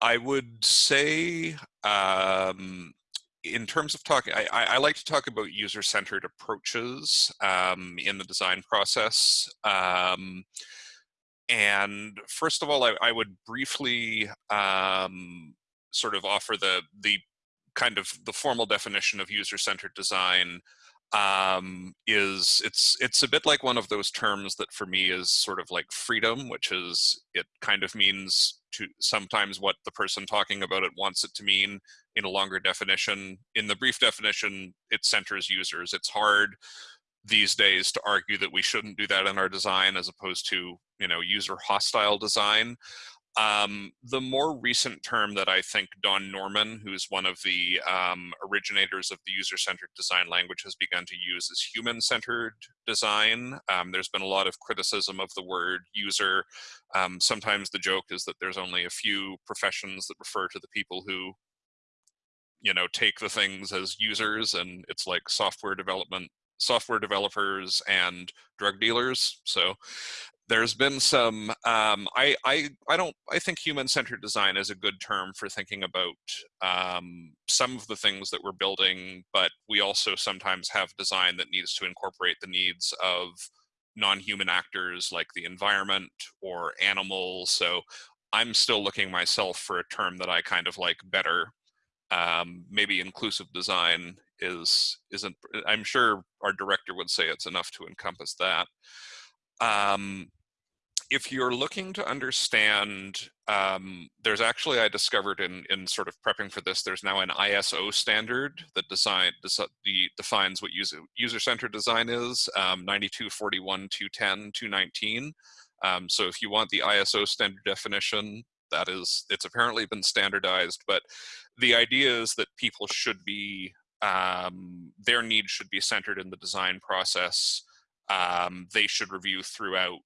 I would say um, in terms of talking, I, I, like to talk about user-centered approaches um, in the design process. Um, and first of all, I, I would briefly um, sort of offer the the kind of the formal definition of user-centered design um, is it's it's a bit like one of those terms that for me is sort of like freedom, which is it kind of means to sometimes what the person talking about it wants it to mean in a longer definition. In the brief definition, it centers users. It's hard these days to argue that we shouldn't do that in our design as opposed to you know user hostile design um, the more recent term that I think Don Norman, who's one of the um, originators of the user-centered design language, has begun to use is human-centered design. Um, there's been a lot of criticism of the word user. Um, sometimes the joke is that there's only a few professions that refer to the people who you know take the things as users and it's like software development software developers and drug dealers so there's been some um, I, I i don't i think human-centered design is a good term for thinking about um, some of the things that we're building but we also sometimes have design that needs to incorporate the needs of non-human actors like the environment or animals. So i'm still looking myself for a term that i kind of like better. Um, maybe inclusive design is isn't i'm sure our director would say it's enough to encompass that. Um, if you're looking to understand, um, there's actually, I discovered in, in sort of prepping for this, there's now an ISO standard that design, the, defines what user, user-centered design is, um, 9241, 210, 219. Um, so if you want the ISO standard definition, that is, it's apparently been standardized, but the idea is that people should be, um, their needs should be centered in the design process. Um, they should review throughout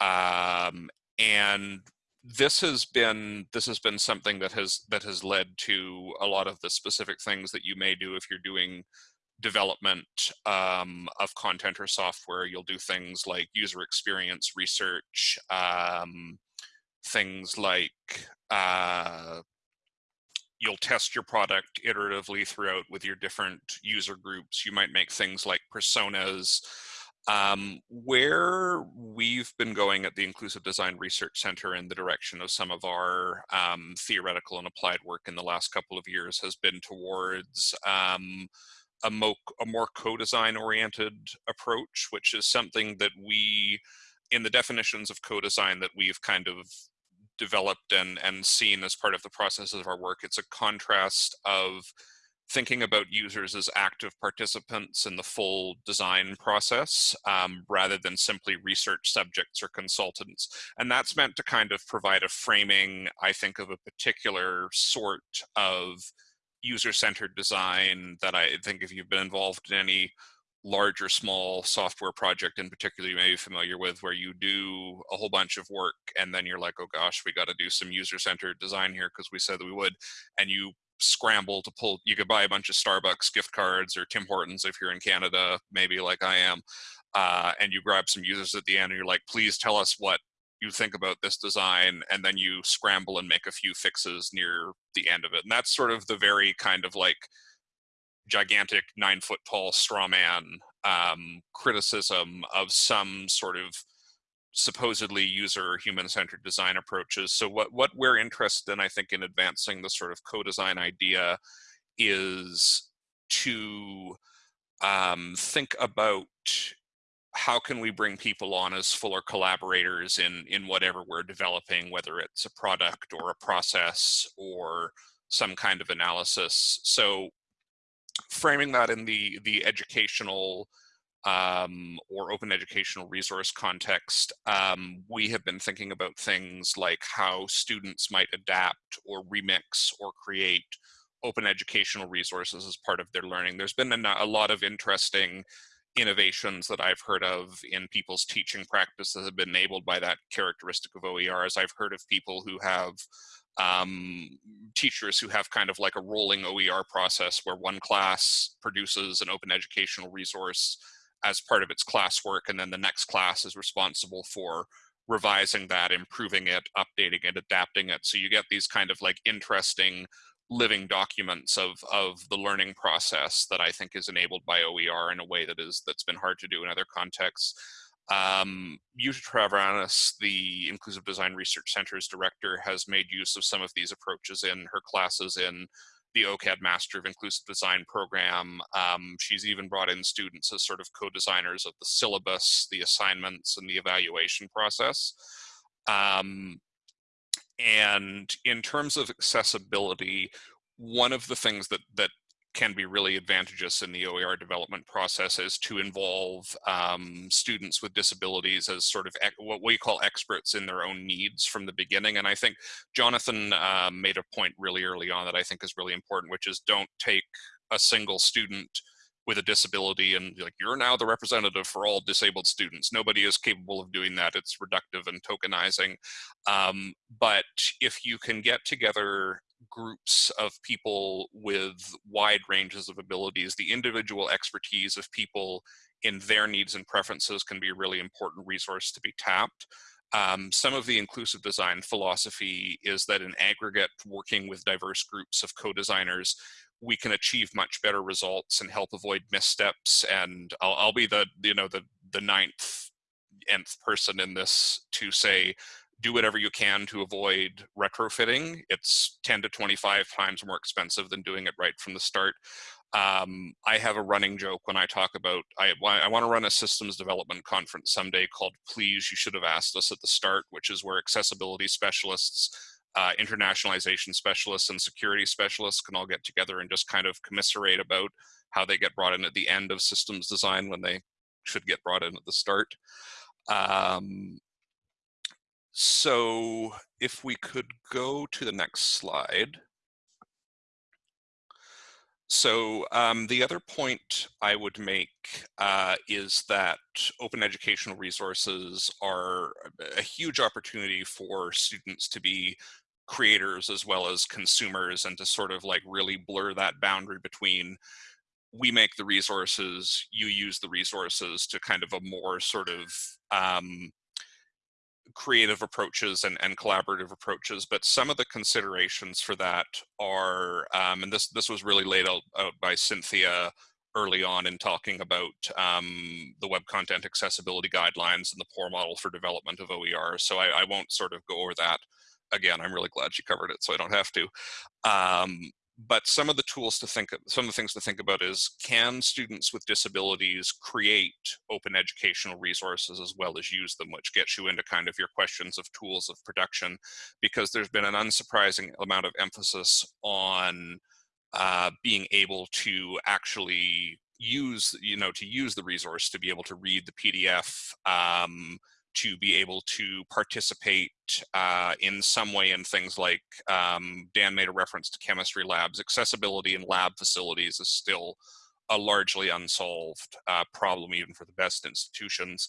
um, and this has been this has been something that has that has led to a lot of the specific things that you may do if you're doing development um, of content or software. You'll do things like user experience research, um, things like uh, you'll test your product iteratively throughout with your different user groups. You might make things like personas um, where we've been going at the Inclusive Design Research Center in the direction of some of our um, theoretical and applied work in the last couple of years has been towards um, a, mo a more co-design oriented approach, which is something that we, in the definitions of co-design that we've kind of developed and, and seen as part of the process of our work, it's a contrast of thinking about users as active participants in the full design process um, rather than simply research subjects or consultants. And that's meant to kind of provide a framing, I think, of a particular sort of user-centered design that I think if you've been involved in any large or small software project in particular you may be familiar with where you do a whole bunch of work and then you're like oh gosh we got to do some user-centered design here because we said that we would and you scramble to pull you could buy a bunch of starbucks gift cards or tim hortons if you're in canada maybe like i am uh, and you grab some users at the end and you're like please tell us what you think about this design and then you scramble and make a few fixes near the end of it and that's sort of the very kind of like gigantic nine foot tall straw man um, criticism of some sort of supposedly user human-centered design approaches. So what, what we're interested in, I think, in advancing the sort of co-design idea is to um, think about how can we bring people on as fuller collaborators in, in whatever we're developing, whether it's a product or a process or some kind of analysis. So framing that in the, the educational um, or open educational resource context, um, we have been thinking about things like how students might adapt or remix or create open educational resources as part of their learning. There's been a, lot of interesting innovations that I've heard of in people's teaching practice that have been enabled by that characteristic of OERs. I've heard of people who have um, teachers who have kind of like a rolling OER process where one class produces an open educational resource as part of its classwork, and then the next class is responsible for revising that, improving it, updating it, adapting it. So you get these kind of like interesting living documents of of the learning process that I think is enabled by OER in a way that is that's been hard to do in other contexts. Um, Treviranus, the Inclusive Design Research Center's director, has made use of some of these approaches in her classes in the OCAD Master of Inclusive Design program. Um, she's even brought in students as sort of co-designers of the syllabus, the assignments, and the evaluation process. Um, and in terms of accessibility, one of the things that, that can be really advantageous in the OER development process is to involve um, students with disabilities as sort of what we call experts in their own needs from the beginning. And I think Jonathan uh, made a point really early on that I think is really important, which is don't take a single student with a disability and like you're now the representative for all disabled students nobody is capable of doing that it's reductive and tokenizing um, but if you can get together groups of people with wide ranges of abilities the individual expertise of people in their needs and preferences can be a really important resource to be tapped um, some of the inclusive design philosophy is that in aggregate, working with diverse groups of co-designers we can achieve much better results and help avoid missteps. And I'll, I'll be the, you know, the, the ninth, nth person in this to say, do whatever you can to avoid retrofitting. It's 10 to 25 times more expensive than doing it right from the start. Um, I have a running joke when I talk about, I, I want to run a systems development conference someday called Please, You Should Have Asked Us at the Start, which is where accessibility specialists uh, internationalization specialists and security specialists can all get together and just kind of commiserate about how they get brought in at the end of systems design when they should get brought in at the start. Um, so if we could go to the next slide. So um, the other point I would make uh, is that open educational resources are a huge opportunity for students to be creators as well as consumers and to sort of like really blur that boundary between we make the resources, you use the resources to kind of a more sort of um, creative approaches and, and collaborative approaches. But some of the considerations for that are, um, and this, this was really laid out, out, by Cynthia early on in talking about um, the web content accessibility guidelines and the POUR model for development of OER. So I, I won't sort of go over that again, I'm really glad she covered it, so I don't have to. Um, but some of the tools to think of, some of the things to think about is can students with disabilities create open educational resources as well as use them, which gets you into kind of your questions of tools of production, because there's been an unsurprising amount of emphasis on uh, being able to actually use, you know, to use the resource to be able to read the PDF, um, to be able to participate uh, in some way in things like um, Dan made a reference to chemistry labs. Accessibility in lab facilities is still a largely unsolved uh, problem even for the best institutions.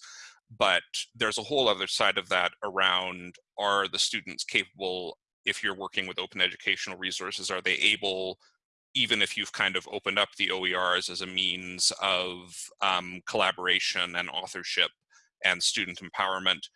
But there's a whole other side of that around are the students capable, if you're working with open educational resources, are they able even if you've kind of opened up the OERs as a means of um, collaboration and authorship, and student empowerment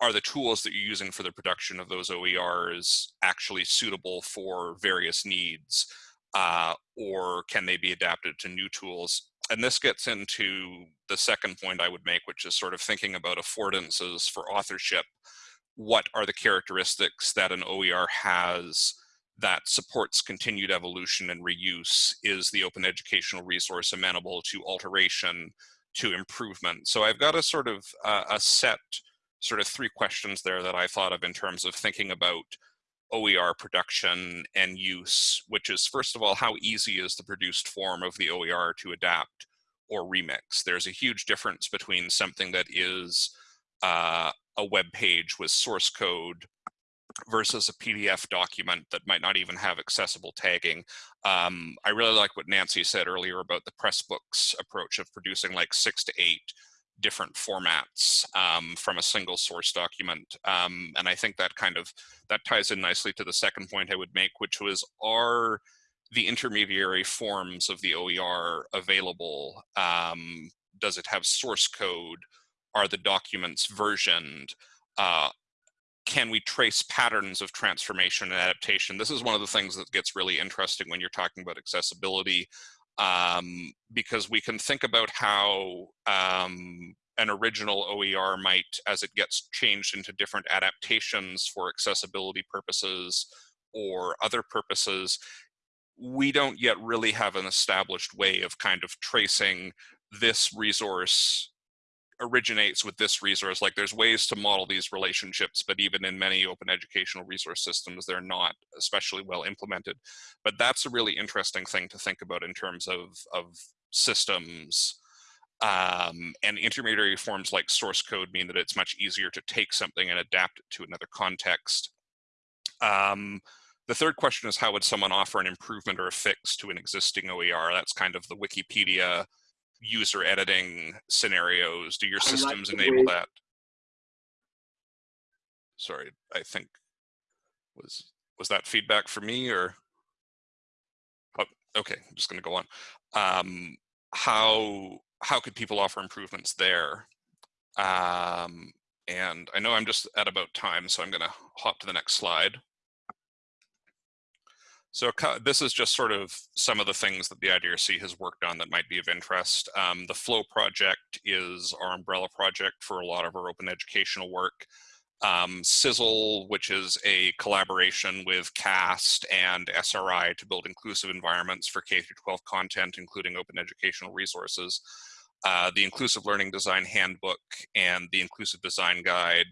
are the tools that you're using for the production of those OERs actually suitable for various needs uh, or can they be adapted to new tools? And this gets into the second point I would make, which is sort of thinking about affordances for authorship. What are the characteristics that an OER has that supports continued evolution and reuse? Is the open educational resource amenable to alteration, to improvement. So I've got a sort of uh, a set sort of three questions there that I thought of in terms of thinking about OER production and use, which is first of all, how easy is the produced form of the OER to adapt or remix? There's a huge difference between something that is uh, a web page with source code versus a PDF document that might not even have accessible tagging. Um, I really like what Nancy said earlier about the Pressbooks approach of producing like six to eight different formats um, from a single source document. Um, and I think that kind of, that ties in nicely to the second point I would make, which was are the intermediary forms of the OER available? Um, does it have source code? Are the documents versioned? Uh, can we trace patterns of transformation and adaptation? This is one of the things that gets really interesting when you're talking about accessibility, um, because we can think about how um, an original OER might, as it gets changed into different adaptations for accessibility purposes or other purposes, we don't yet really have an established way of kind of tracing this resource originates with this resource. Like there's ways to model these relationships, but even in many open educational resource systems, they're not especially well implemented. But that's a really interesting thing to think about in terms of, of systems. Um, and intermediary forms like source code mean that it's much easier to take something and adapt it to another context. Um, the third question is how would someone offer an improvement or a fix to an existing OER? That's kind of the Wikipedia user editing scenarios? Do your systems enable that? Sorry, I think was was that feedback for me or? Oh, okay, I'm just going to go on. Um, how how could people offer improvements there? Um, and I know I'm just at about time, so I'm going to hop to the next slide. So this is just sort of some of the things that the IDRC has worked on that might be of interest. Um, the FLOE project is our umbrella project for a lot of our open educational work. Um, Sizzle, which is a collaboration with CAST and SRI to build inclusive environments for K-12 content, including open educational resources. Uh, the Inclusive Learning Design Handbook and the Inclusive Design Guide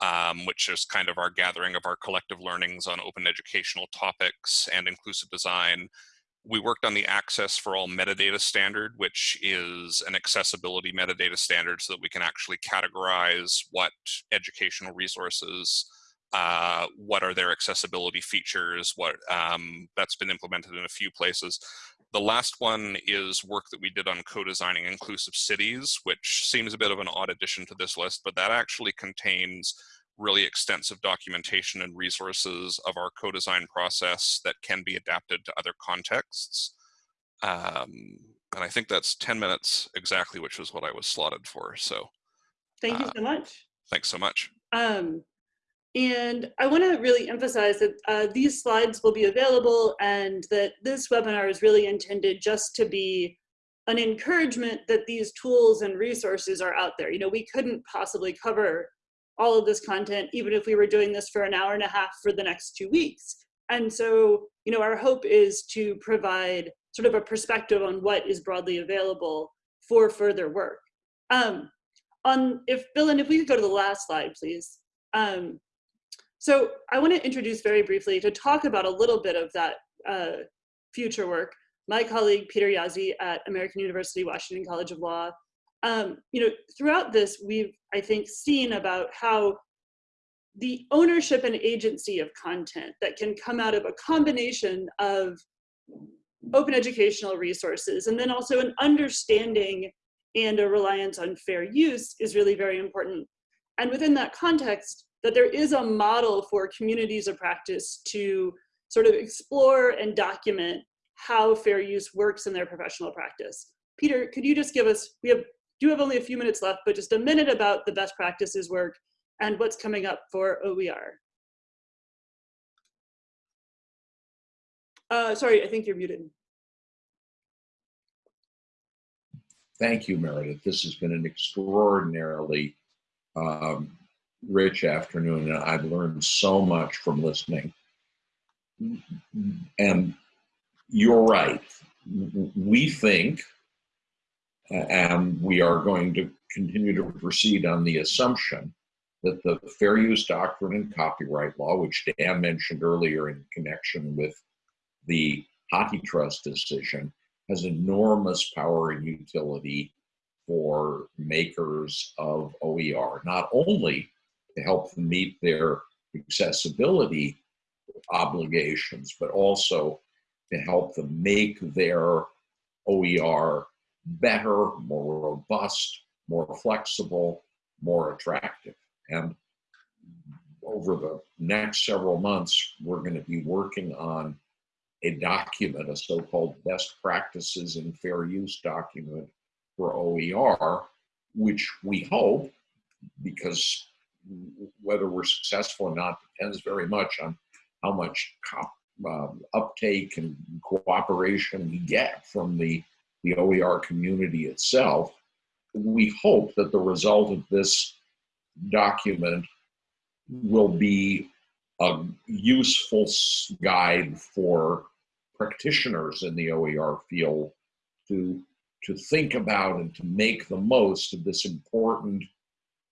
um, which is kind of our gathering of our collective learnings on open educational topics and inclusive design. We worked on the Access for All metadata standard, which is an accessibility metadata standard so that we can actually categorize what educational resources, uh, what are their accessibility features, what um, that's been implemented in a few places. The last one is work that we did on co-designing inclusive cities, which seems a bit of an odd addition to this list, but that actually contains really extensive documentation and resources of our co-design process that can be adapted to other contexts. Um, and I think that's 10 minutes exactly, which was what I was slotted for. So thank you uh, so much. Thanks so much. Um, and I want to really emphasize that uh, these slides will be available and that this webinar is really intended just to be an encouragement that these tools and resources are out there. You know, we couldn't possibly cover all of this content even if we were doing this for an hour and a half for the next two weeks. And so, you know, our hope is to provide sort of a perspective on what is broadly available for further work. Um, on if Bill and if we could go to the last slide, please. Um, so I want to introduce very briefly to talk about a little bit of that uh, future work. My colleague Peter Jaszi at American University Washington College of Law. Um, you know, throughout this, we've I think seen about how the ownership and agency of content that can come out of a combination of open educational resources and then also an understanding and a reliance on fair use is really very important. And within that context, that there is a model for communities of practice to sort of explore and document how fair use works in their professional practice. Peter, could you just give us, we have do have only a few minutes left, but just a minute about the best practices work and what's coming up for OER. Uh, sorry, I think you're muted. Thank you, Meredith. This has been an extraordinarily um, rich afternoon, and I've learned so much from listening. And you're right. We think, and we are going to continue to proceed on the assumption that the fair use doctrine and copyright law, which Dan mentioned earlier in connection with the HathiTrust decision, has enormous power and utility for makers of OER, not only to help them meet their accessibility obligations, but also to help them make their OER better, more robust, more flexible, more attractive. And over the next several months, we're going to be working on a document, a so-called best practices and fair use document for OER, which we hope, because whether we're successful or not depends very much on how much um, uptake and cooperation we get from the, the OER community itself. We hope that the result of this document will be a useful guide for practitioners in the OER field to, to think about and to make the most of this important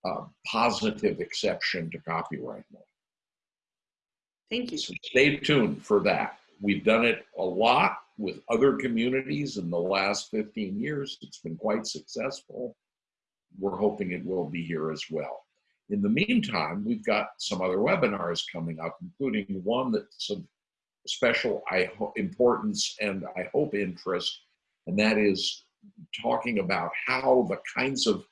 uh, positive exception to copyright law. Thank you. So stay tuned for that. We've done it a lot with other communities in the last 15 years. It's been quite successful. We're hoping it will be here as well. In the meantime, we've got some other webinars coming up, including one that's of special importance and I hope interest, and that is talking about how the kinds of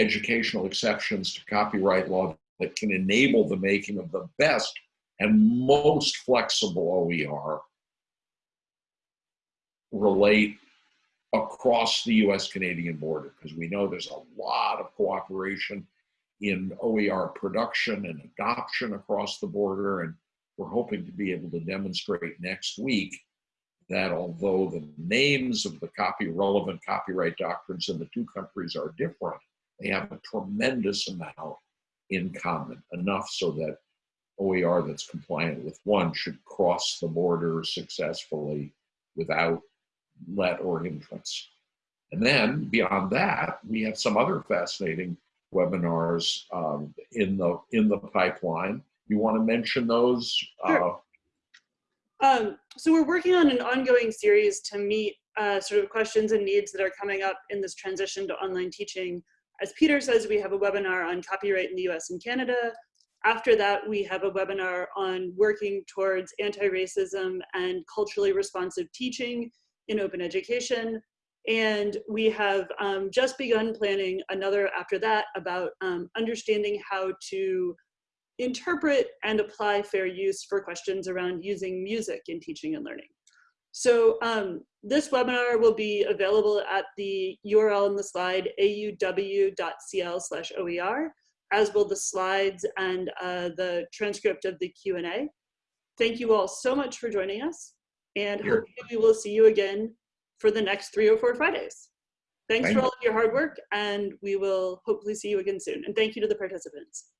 educational exceptions to copyright law that can enable the making of the best and most flexible OER relate across the US Canadian border because we know there's a lot of cooperation in OER production and adoption across the border. And we're hoping to be able to demonstrate next week that although the names of the copy relevant copyright doctrines in the two countries are different, they have a tremendous amount in common, enough so that OER that's compliant with one should cross the border successfully without let or hindrance. And then beyond that, we have some other fascinating webinars um, in the in the pipeline. You want to mention those? Sure. Uh, Um, so we're working on an ongoing series to meet uh, sort of questions and needs that are coming up in this transition to online teaching. As Peter says, we have a webinar on copyright in the US and Canada. After that, we have a webinar on working towards anti-racism and culturally responsive teaching in open education. And we have um, just begun planning another after that about um, understanding how to interpret and apply fair use for questions around using music in teaching and learning. So um, this webinar will be available at the URL in the slide, auw.cl slash OER, as will the slides and uh, the transcript of the Q&A. Thank you all so much for joining us and Sure. hopefully we will see you again for the next three or four Fridays. Thanks Thank for all of your hard work and we will hopefully see you again soon. And thank you to the participants.